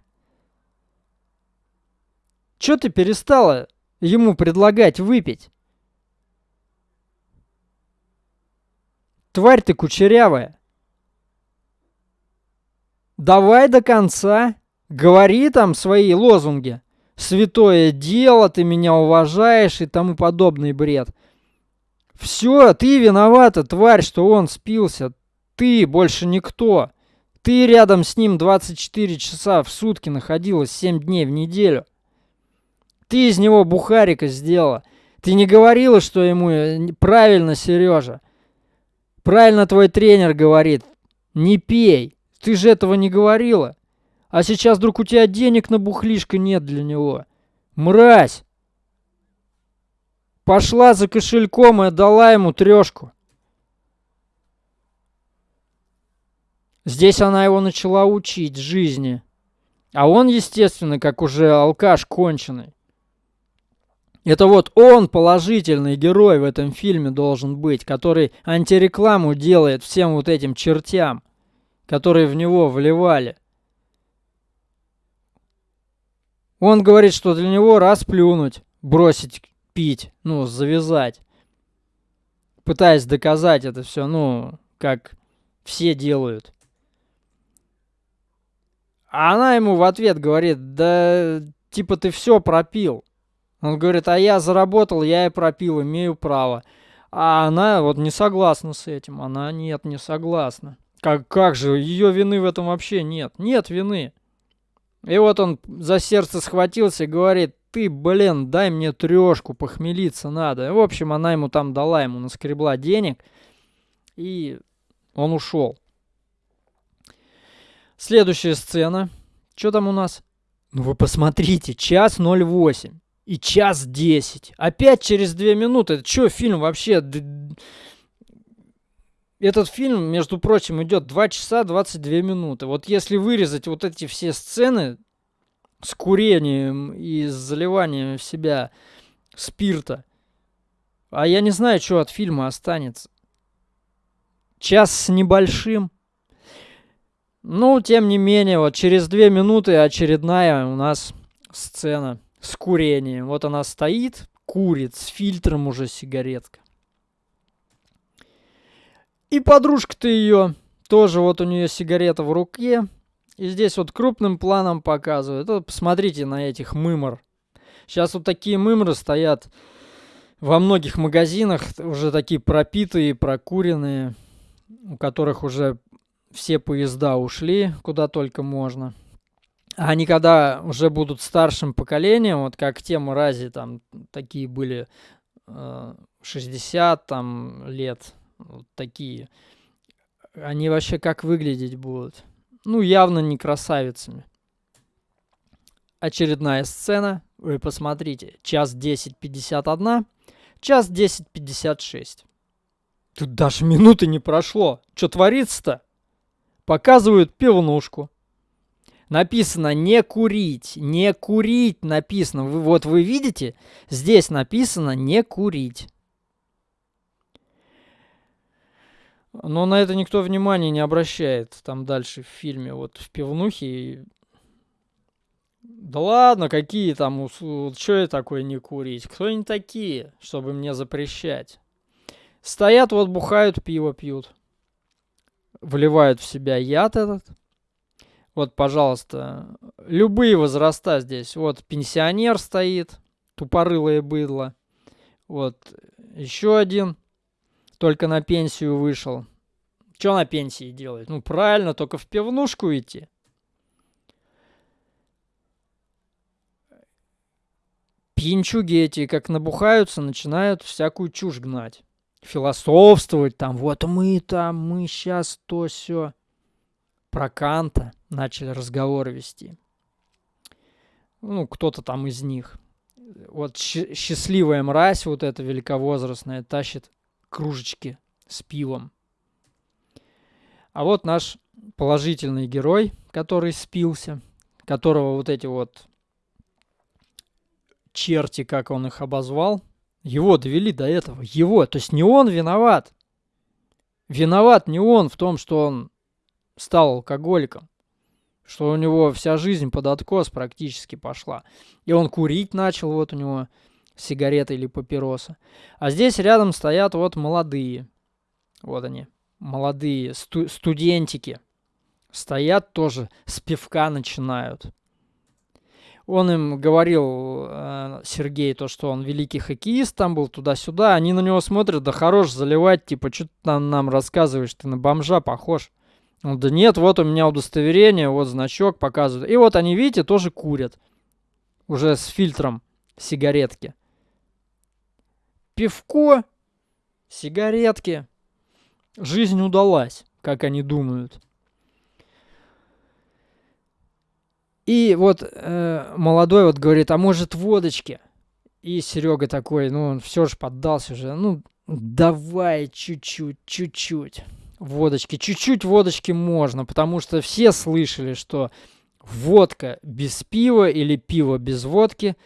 Speaker 1: Чё ты перестала ему предлагать выпить? Тварь ты кучерявая. Давай до конца. Говори там свои лозунги святое дело, ты меня уважаешь и тому подобный бред. Все, ты виновата, тварь, что он спился. Ты больше никто. Ты рядом с ним 24 часа в сутки находилась 7 дней в неделю. Ты из него бухарика сделала. Ты не говорила, что ему э, правильно, Сережа. Правильно твой тренер говорит. Не пей. Ты же этого не говорила. А сейчас вдруг у тебя денег на бухлишко нет для него. Мразь! Пошла за кошельком и отдала ему трешку. Здесь она его начала учить жизни. А он, естественно, как уже алкаш конченый. Это вот он положительный герой в этом фильме должен быть, который антирекламу делает всем вот этим чертям, которые в него вливали. Он говорит, что для него раз плюнуть, бросить пить, ну, завязать. Пытаясь доказать это все, ну, как все делают. А она ему в ответ говорит, да типа ты все пропил. Он говорит, а я заработал, я и пропил, имею право. А она вот не согласна с этим. Она нет, не согласна. Как, как же, ее вины в этом вообще нет. Нет вины. И вот он за сердце схватился и говорит, ты, блин, дай мне трешку, похмелиться надо. В общем, она ему там дала, ему наскребла денег. И он ушел. Следующая сцена. Что там у нас? Ну вы посмотрите, час 08 и час 10. Опять через 2 минуты. Это что, фильм вообще... Этот фильм, между прочим, идет 2 часа 22 минуты. Вот если вырезать вот эти все сцены с курением и с заливанием в себя спирта, а я не знаю, что от фильма останется. Час с небольшим. Ну, тем не менее, вот через две минуты очередная у нас сцена с курением. Вот она стоит, курит, с фильтром уже сигаретка. И подружка-то ее, тоже вот у нее сигарета в руке. И здесь вот крупным планом показывают. Вот посмотрите на этих мымор. Сейчас вот такие мымры стоят во многих магазинах, уже такие пропитые, прокуренные, у которых уже все поезда ушли, куда только можно. Они когда уже будут старшим поколением, вот как те мрази там такие были э, 60 там лет, вот такие, они вообще как выглядеть будут? Ну, явно не красавицами. Очередная сцена, вы посмотрите, час 10.51, час 10.56. Тут даже минуты не прошло. Что творится-то? Показывают пивнушку написано не курить, не курить написано. Вы, вот вы видите, здесь написано не курить. Но на это никто внимания не обращает. Там дальше в фильме, вот в пивнухе. Да ладно, какие там, что я такое не курить? Кто они такие, чтобы мне запрещать? Стоят вот, бухают, пиво пьют. Вливают в себя яд этот. Вот, пожалуйста, любые возраста здесь. Вот пенсионер стоит, тупорылое быдло. Вот еще один, только на пенсию вышел. Что на пенсии делает? Ну, правильно, только в пивнушку идти. Пьянчуги эти, как набухаются, начинают всякую чушь гнать. Философствовать там, вот мы там, мы сейчас то все про Канта начали разговоры вести. Ну, кто-то там из них. Вот счастливая мразь вот эта великовозрастная тащит кружечки с пивом. А вот наш положительный герой, который спился, которого вот эти вот черти, как он их обозвал, его довели до этого. Его, то есть не он виноват. Виноват не он в том, что он стал алкоголиком, что у него вся жизнь под откос практически пошла. И он курить начал, вот у него сигарета или папироса. А здесь рядом стоят вот молодые. Вот они, молодые сту студентики. Стоят тоже, с пивка начинают. Он им говорил, э, Сергей, то, что он великий хоккеист, там был туда-сюда. Они на него смотрят, да хорош заливать, типа, что ты там нам рассказываешь, ты на бомжа похож. Ну, да нет, вот у меня удостоверение, вот значок показывает. И вот они, видите, тоже курят. Уже с фильтром сигаретки. Пивко, сигаретки. Жизнь удалась, как они думают. И вот э, молодой вот говорит, а может водочки? И Серега такой, ну он все же поддался уже, ну давай чуть-чуть, чуть-чуть водочки. Чуть-чуть водочки можно, потому что все слышали, что водка без пива или пиво без водки.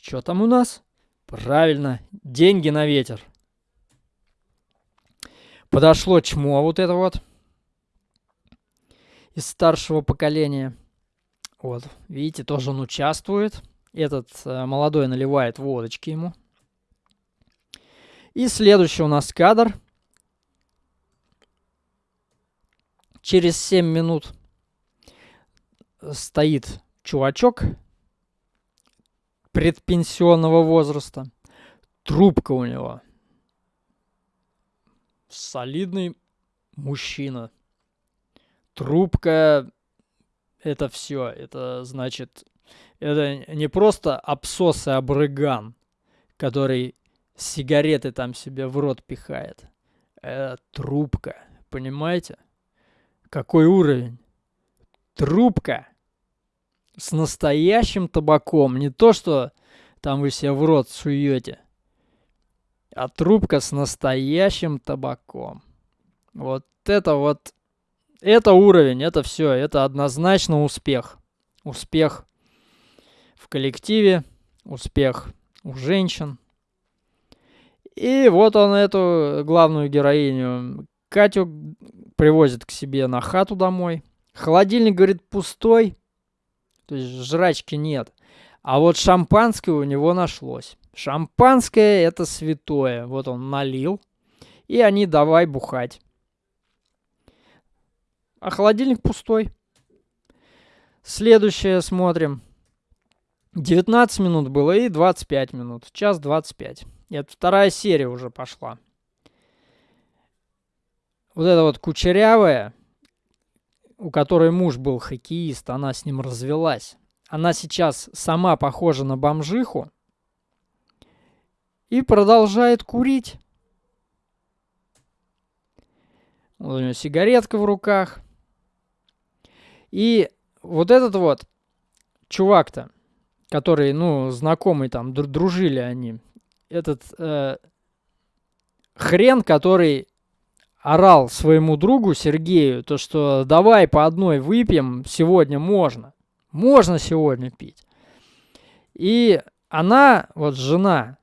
Speaker 1: Что там у нас? Правильно, деньги на ветер. Подошло чмо вот это вот из старшего поколения. Вот, видите, тоже он участвует. Этот э, молодой наливает водочки ему. И следующий у нас кадр. Через 7 минут стоит чувачок предпенсионного возраста. Трубка у него. Солидный мужчина. Трубка это все. Это значит, это не просто абсос и абрыган, который сигареты там себе в рот пихает. Это трубка. Понимаете? Какой уровень? Трубка с настоящим табаком. Не то, что там вы себе в рот суете, а трубка с настоящим табаком. Вот это вот, это уровень, это все, это однозначно успех. Успех в коллективе, успех у женщин. И вот он эту главную героиню Катю привозит к себе на хату домой. Холодильник, говорит, пустой. То есть жрачки нет. А вот шампанское у него нашлось. Шампанское это святое. Вот он налил. И они давай бухать. А холодильник пустой. Следующее смотрим. 19 минут было и 25 минут. Час 25. Это вторая серия уже пошла. Вот эта вот кучерявая, у которой муж был хоккеист, она с ним развелась. Она сейчас сама похожа на бомжиху и продолжает курить. Вот у нее сигаретка в руках. И вот этот вот чувак-то, который, ну, знакомый там, дружили они, этот э, хрен, который орал своему другу Сергею, то что давай по одной выпьем, сегодня можно. Можно сегодня пить. И она, вот жена,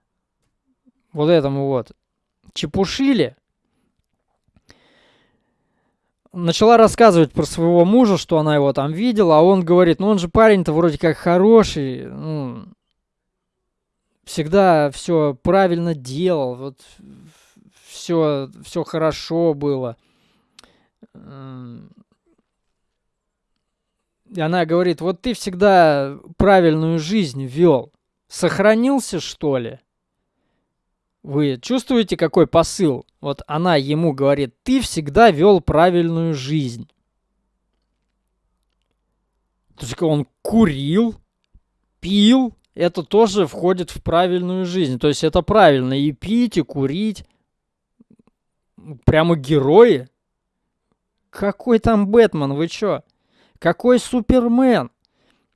Speaker 1: вот этому вот чепушили, начала рассказывать про своего мужа, что она его там видела, а он говорит, ну он же парень-то вроде как хороший, ну, всегда все правильно делал, вот все, все хорошо было. И она говорит, вот ты всегда правильную жизнь вел. Сохранился, что ли? Вы чувствуете, какой посыл? Вот она ему говорит, ты всегда вел правильную жизнь. То есть он курил, пил, это тоже входит в правильную жизнь. То есть это правильно и пить, и курить прямо герои. Какой там Бэтмен, вы чё? Какой Супермен?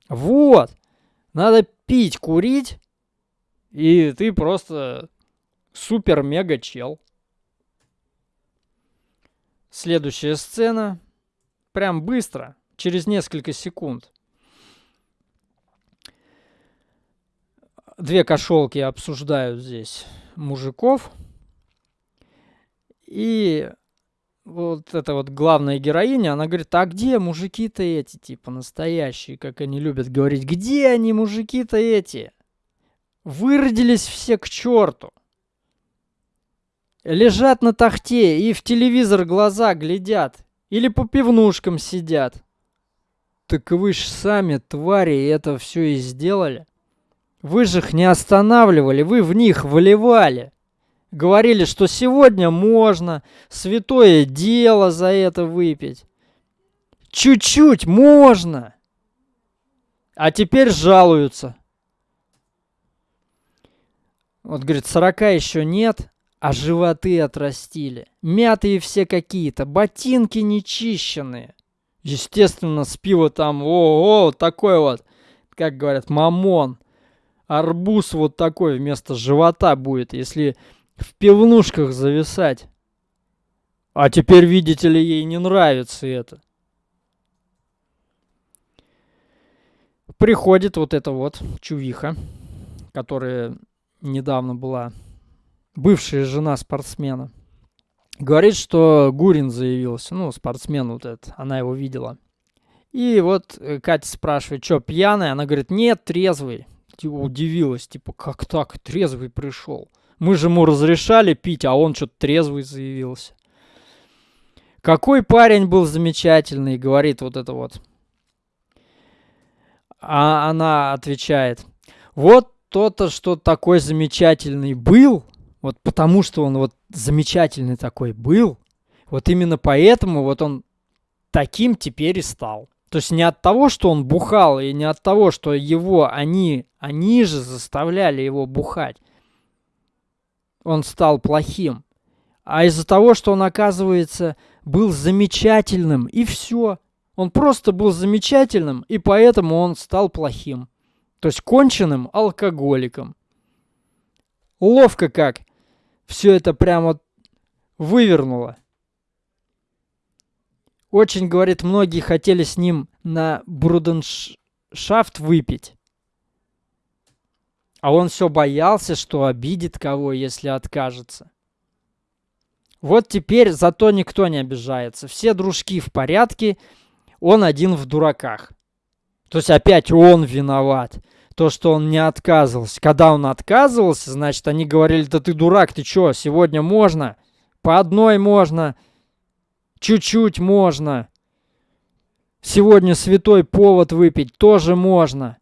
Speaker 1: Вот. Надо пить, курить, и ты просто супер-мега-чел. Следующая сцена. Прям быстро, через несколько секунд. Две кошелки обсуждают здесь мужиков – и вот эта вот главная героиня, она говорит, а где мужики-то эти, типа, настоящие, как они любят говорить, где они, мужики-то эти? Выродились все к черту. Лежат на тахте и в телевизор глаза глядят. Или по пивнушкам сидят. Так вы ж сами, твари, это все и сделали. Вы же их не останавливали, вы в них вливали говорили, что сегодня можно, святое дело за это выпить. Чуть-чуть можно. А теперь жалуются. Вот, говорит, 40 еще нет, а животы отрастили. Мятые все какие-то, ботинки нечищенные. Естественно, с пива там, о, о, такой вот, как говорят, мамон. Арбуз вот такой вместо живота будет, если в пивнушках зависать. А теперь, видите ли, ей не нравится это. Приходит вот эта вот чувиха, которая недавно была, бывшая жена спортсмена. Говорит, что Гурин заявился, ну, спортсмен вот этот, она его видела. И вот э, Катя спрашивает, что, пьяный? Она говорит, нет, трезвый. Типа, удивилась, типа, как так, трезвый пришел? Мы же ему разрешали пить, а он что-то трезвый заявился. Какой парень был замечательный, говорит вот это вот. А она отвечает, вот то-то, что такой замечательный был, вот потому что он вот замечательный такой был, вот именно поэтому вот он таким теперь и стал. То есть не от того, что он бухал, и не от того, что его, они, они же заставляли его бухать, он стал плохим, а из-за того, что он, оказывается, был замечательным, и все. Он просто был замечательным, и поэтому он стал плохим. То есть конченным алкоголиком. Ловко как все это прямо вывернуло. Очень, говорит, многие хотели с ним на бруденшафт выпить. А он все боялся, что обидит кого, если откажется. Вот теперь зато никто не обижается. Все дружки в порядке, он один в дураках. То есть опять он виноват. То, что он не отказывался. Когда он отказывался, значит, они говорили, да ты дурак, ты что, сегодня можно? По одной можно, чуть-чуть можно. Сегодня святой повод выпить тоже можно.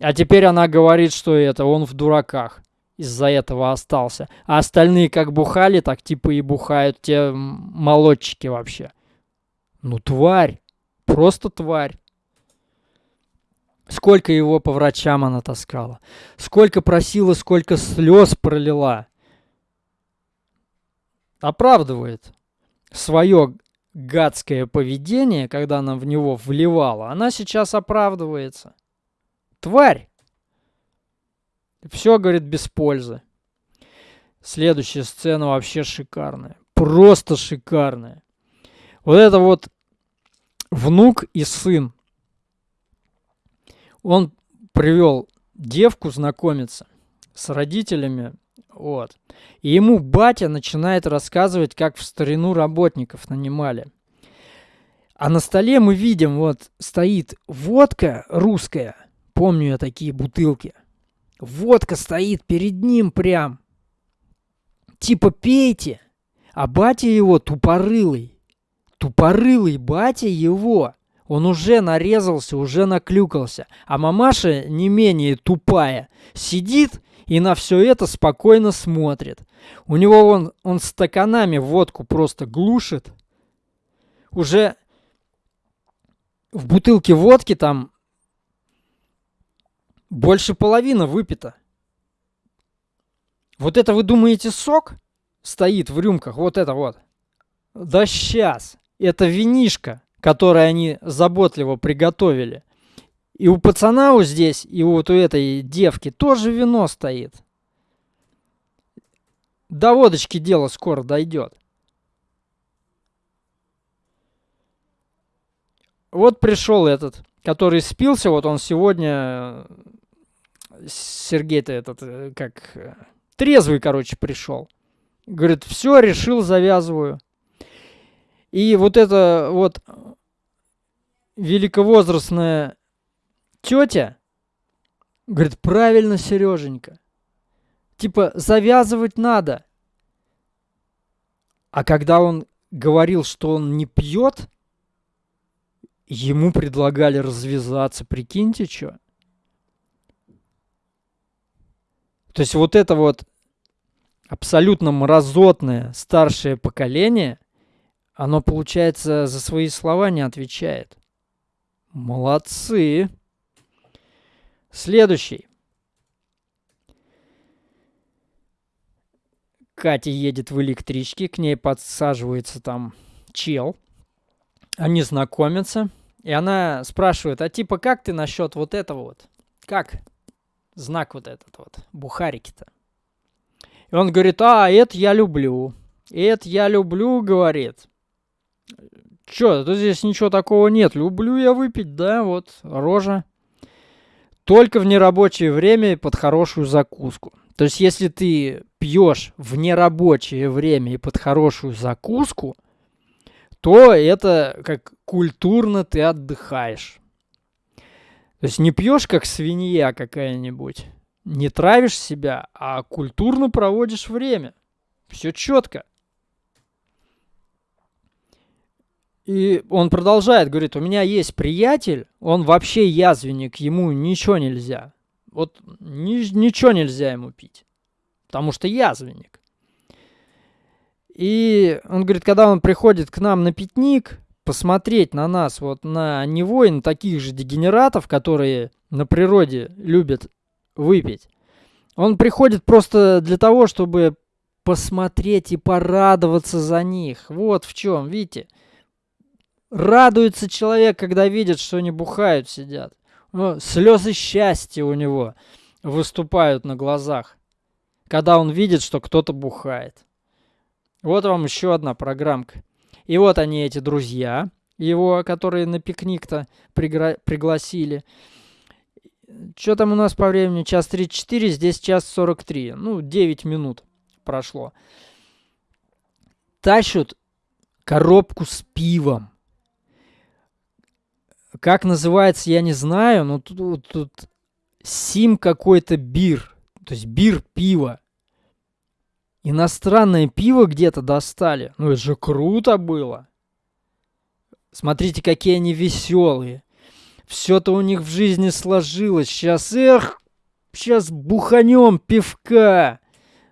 Speaker 1: А теперь она говорит, что это он в дураках из-за этого остался. А остальные как бухали, так типа и бухают те молодчики вообще. Ну, тварь. Просто тварь. Сколько его по врачам она таскала. Сколько просила, сколько слез пролила. Оправдывает свое гадское поведение, когда она в него вливала. Она сейчас оправдывается. Тварь. Все, говорит, без пользы. Следующая сцена вообще шикарная. Просто шикарная. Вот это вот внук и сын. Он привел девку знакомиться с родителями. Вот. И ему батя начинает рассказывать, как в старину работников нанимали. А на столе мы видим, вот стоит водка русская. Помню я такие бутылки. Водка стоит перед ним прям. Типа пейте. А батя его тупорылый. Тупорылый батя его. Он уже нарезался, уже наклюкался. А мамаша не менее тупая. Сидит и на все это спокойно смотрит. У него он, он стаканами водку просто глушит. Уже в бутылке водки там больше половины выпито. Вот это вы думаете сок стоит в рюмках? Вот это вот. Да сейчас. Это винишка, которое они заботливо приготовили. И у пацана вот здесь, и вот у этой девки тоже вино стоит. До водочки дело скоро дойдет. Вот пришел этот, который спился, вот он сегодня Сергей-то этот, э, как, э, трезвый, короче, пришел. Говорит, все, решил, завязываю. И вот эта вот великовозрастная тетя говорит, правильно, Сереженька. Типа, завязывать надо. А когда он говорил, что он не пьет, ему предлагали развязаться. Прикиньте, что. То есть вот это вот абсолютно мразотное старшее поколение, оно, получается, за свои слова не отвечает. Молодцы. Следующий. Катя едет в электричке, к ней подсаживается там чел. Они знакомятся. И она спрашивает, а типа как ты насчет вот этого вот? Как? Знак вот этот вот, бухарики-то. И он говорит, а, это я люблю. Это я люблю, говорит. Чё, тут здесь ничего такого нет. Люблю я выпить, да, вот, рожа. только в нерабочее время под хорошую закуску. То есть, если ты пьешь в нерабочее время и под хорошую закуску, то это как культурно ты отдыхаешь. То есть не пьешь как свинья какая-нибудь, не травишь себя, а культурно проводишь время. Все четко. И он продолжает, говорит, у меня есть приятель, он вообще язвенник, ему ничего нельзя. Вот ни, ничего нельзя ему пить, потому что язвенник. И он говорит, когда он приходит к нам на пикник, посмотреть на нас, вот на него и на таких же дегенератов, которые на природе любят выпить, он приходит просто для того, чтобы посмотреть и порадоваться за них. Вот в чем, видите? Радуется человек, когда видит, что они бухают, сидят. Ну, слезы счастья у него выступают на глазах, когда он видит, что кто-то бухает. Вот вам еще одна программка. И вот они, эти друзья его, которые на пикник-то пригра- пригласили. Что там у нас по времени? Час 34, здесь час 43. Ну, 9 минут прошло. Тащут коробку с пивом. Как называется, я не знаю, но тут, тут сим какой-то бир. То есть бир пиво. Иностранное пиво где-то достали. Ну это же круто было. Смотрите, какие они веселые. Все-то у них в жизни сложилось. Сейчас, эх, сейчас буханем пивка.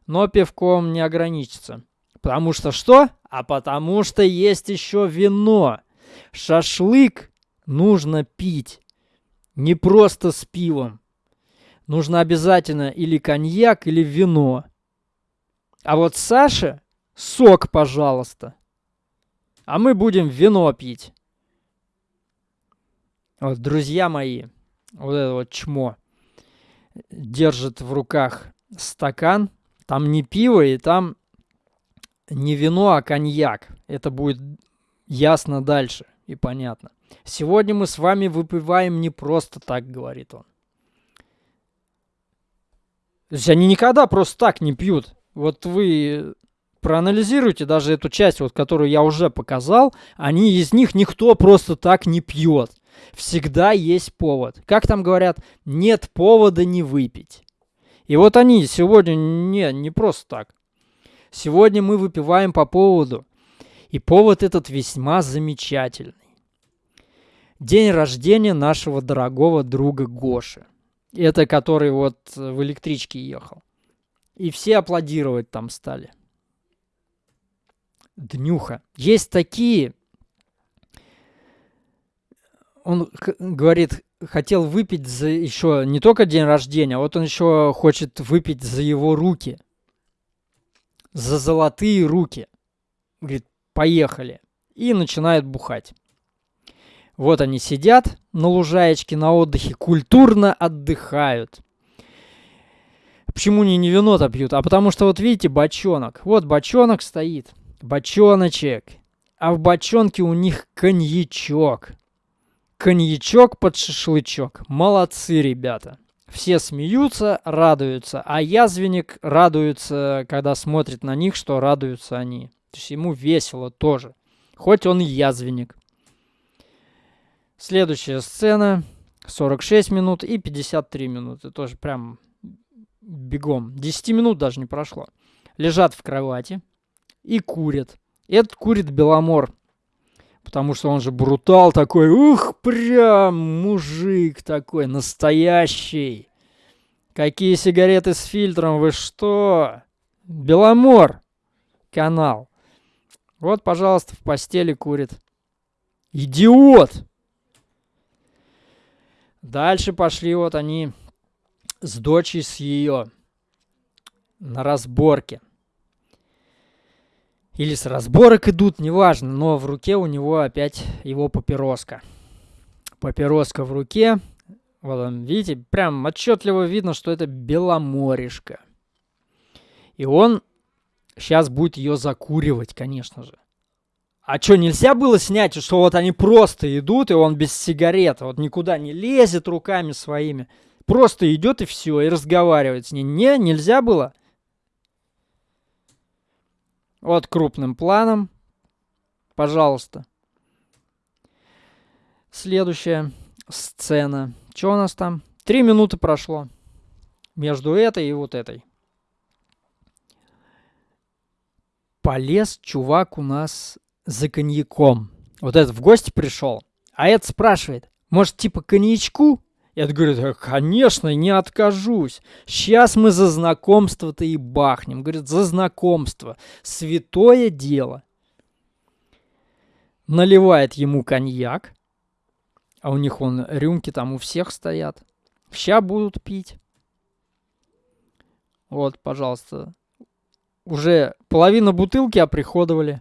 Speaker 1: Но пивком не ограничится. Потому что что? А потому что есть еще вино. Шашлык нужно пить. Не просто с пивом. Нужно обязательно или коньяк, или вино. А вот Саша сок, пожалуйста. А мы будем вино пить. Вот, друзья мои, вот это вот чмо держит в руках стакан. Там не пиво и там не вино, а коньяк. Это будет ясно дальше и понятно. Сегодня мы с вами выпиваем не просто так, говорит он. То есть они никогда просто так не пьют. Вот вы проанализируйте даже эту часть, вот, которую я уже показал, они из них никто просто так не пьет. Всегда есть повод. Как там говорят, нет повода не выпить. И вот они сегодня не, не просто так. Сегодня мы выпиваем по поводу. И повод этот весьма замечательный. День рождения нашего дорогого друга Гоши. Это который вот в электричке ехал. И все аплодировать там стали. Днюха. Есть такие... Он говорит, хотел выпить за еще не только день рождения, а вот он еще хочет выпить за его руки. За золотые руки. Говорит, поехали. И начинает бухать. Вот они сидят на лужаечке на отдыхе, культурно отдыхают. Почему они не вино-то пьют? А потому что, вот видите, бочонок. Вот бочонок стоит. Бочоночек. А в бочонке у них коньячок. Коньячок под шашлычок. Молодцы, ребята. Все смеются, радуются. А язвенник радуется, когда смотрит на них, что радуются они. То есть ему весело тоже. Хоть он и язвенник. Следующая сцена. 46 минут и 53 минуты. Тоже прям бегом. 10 минут даже не прошло. Лежат в кровати и курят. Этот курит Беломор. Потому что он же брутал такой. Ух, прям мужик такой, настоящий. Какие сигареты с фильтром, вы что? Беломор канал. Вот, пожалуйста, в постели курит. Идиот! Дальше пошли вот они с дочей, с ее на разборке. Или с разборок идут, неважно, но в руке у него опять его папироска. Папироска в руке. Вот он, видите, прям отчетливо видно, что это беломоришка. И он сейчас будет ее закуривать, конечно же. А что, нельзя было снять, что вот они просто идут, и он без сигареты, вот никуда не лезет руками своими. Просто идет и все, и разговаривает с ней. Не, нельзя было. Вот крупным планом. Пожалуйста. Следующая сцена. Что у нас там? Три минуты прошло. Между этой и вот этой. Полез чувак у нас за коньяком. Вот этот в гости пришел. А этот спрашивает, может, типа коньячку? Я говорю, конечно, не откажусь. Сейчас мы за знакомство-то и бахнем. Говорит, за знакомство. Святое дело. Наливает ему коньяк. А у них вон рюмки там у всех стоят. Ща будут пить. Вот, пожалуйста. Уже половина бутылки оприходовали.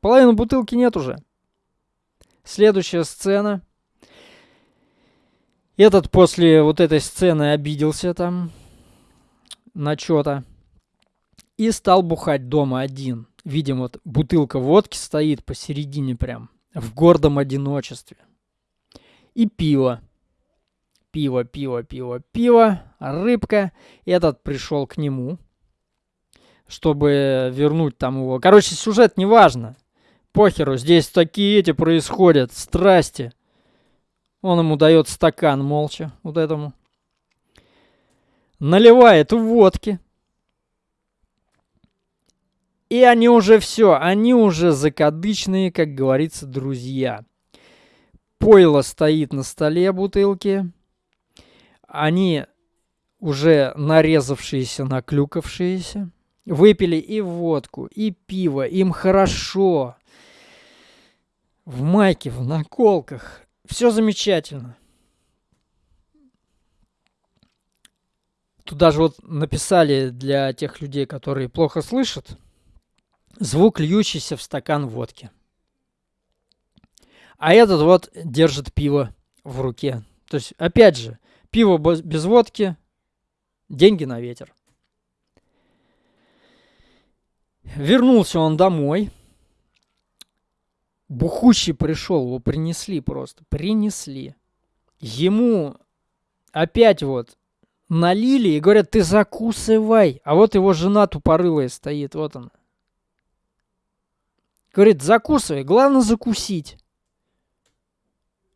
Speaker 1: Половины бутылки нет уже. Следующая сцена. Этот после вот этой сцены обиделся там на что-то. И стал бухать дома один. Видимо, вот бутылка водки стоит посередине прям. В гордом одиночестве. И пиво. Пиво, пиво, пиво, пиво. Рыбка. Этот пришел к нему. Чтобы вернуть там его. Короче, сюжет не важно. Похеру, здесь такие эти происходят. Страсти. Он ему дает стакан молча, вот этому. Наливает водки. И они уже все, они уже закадычные, как говорится, друзья. Пойло стоит на столе бутылки. Они уже нарезавшиеся, наклюкавшиеся. Выпили и водку, и пиво. Им хорошо. В майке, в наколках. Все замечательно. Тут даже вот написали для тех людей, которые плохо слышат, звук льющийся в стакан водки. А этот вот держит пиво в руке. То есть, опять же, пиво без водки, деньги на ветер. Вернулся он домой – Бухущий пришел, его принесли просто, принесли. Ему опять вот налили и говорят, ты закусывай. А вот его жена тупорылая стоит, вот она. Говорит, закусывай, главное закусить.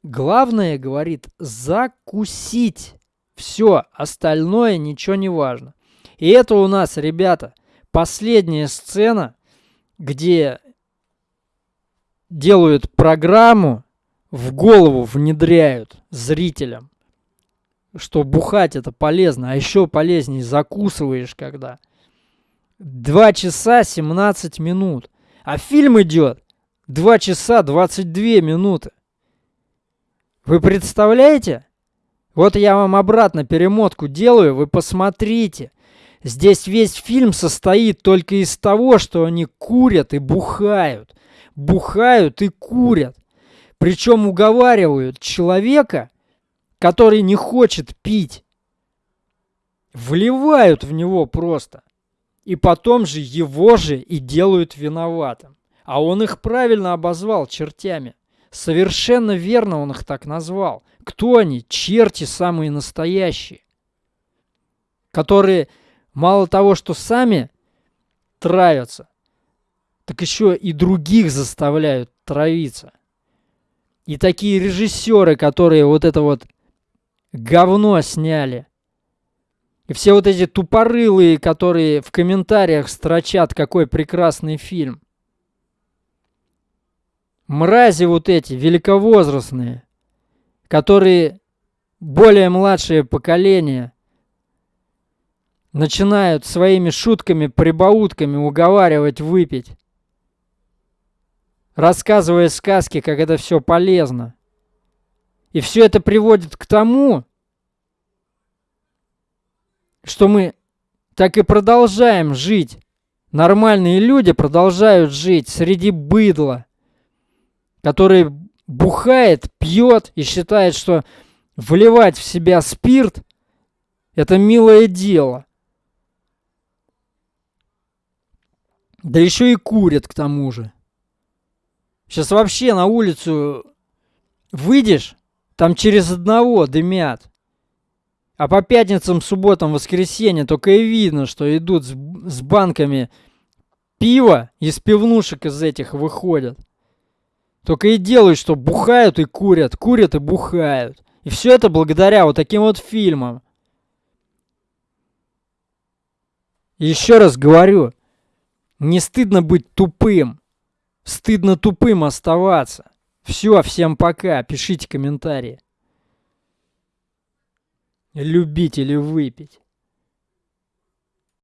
Speaker 1: Главное, говорит, закусить. Все, остальное ничего не важно. И это у нас, ребята, последняя сцена, где делают программу, в голову внедряют зрителям, что бухать это полезно, а еще полезнее закусываешь когда. 2 часа 17 минут. А фильм идет 2 часа 22 минуты. Вы представляете? Вот я вам обратно перемотку делаю, вы посмотрите. Здесь весь фильм состоит только из того, что они курят и бухают бухают и курят. Причем уговаривают человека, который не хочет пить. Вливают в него просто. И потом же его же и делают виноватым. А он их правильно обозвал чертями. Совершенно верно он их так назвал. Кто они? Черти самые настоящие. Которые мало того, что сами травятся, так еще и других заставляют травиться. И такие режиссеры, которые вот это вот говно сняли. И все вот эти тупорылые, которые в комментариях строчат, какой прекрасный фильм. Мрази вот эти, великовозрастные, которые более младшее поколение начинают своими шутками, прибаутками уговаривать выпить рассказывая сказки, как это все полезно. И все это приводит к тому, что мы так и продолжаем жить. Нормальные люди продолжают жить среди быдла, который бухает, пьет и считает, что вливать в себя спирт – это милое дело. Да еще и курят к тому же. Сейчас вообще на улицу выйдешь, там через одного дымят. А по пятницам, субботам, воскресеньям только и видно, что идут с, с банками пива из пивнушек из этих выходят. Только и делают, что бухают и курят, курят и бухают. И все это благодаря вот таким вот фильмам. Еще раз говорю, не стыдно быть тупым. Стыдно тупым оставаться. Все, всем пока. Пишите комментарии. Любить или выпить.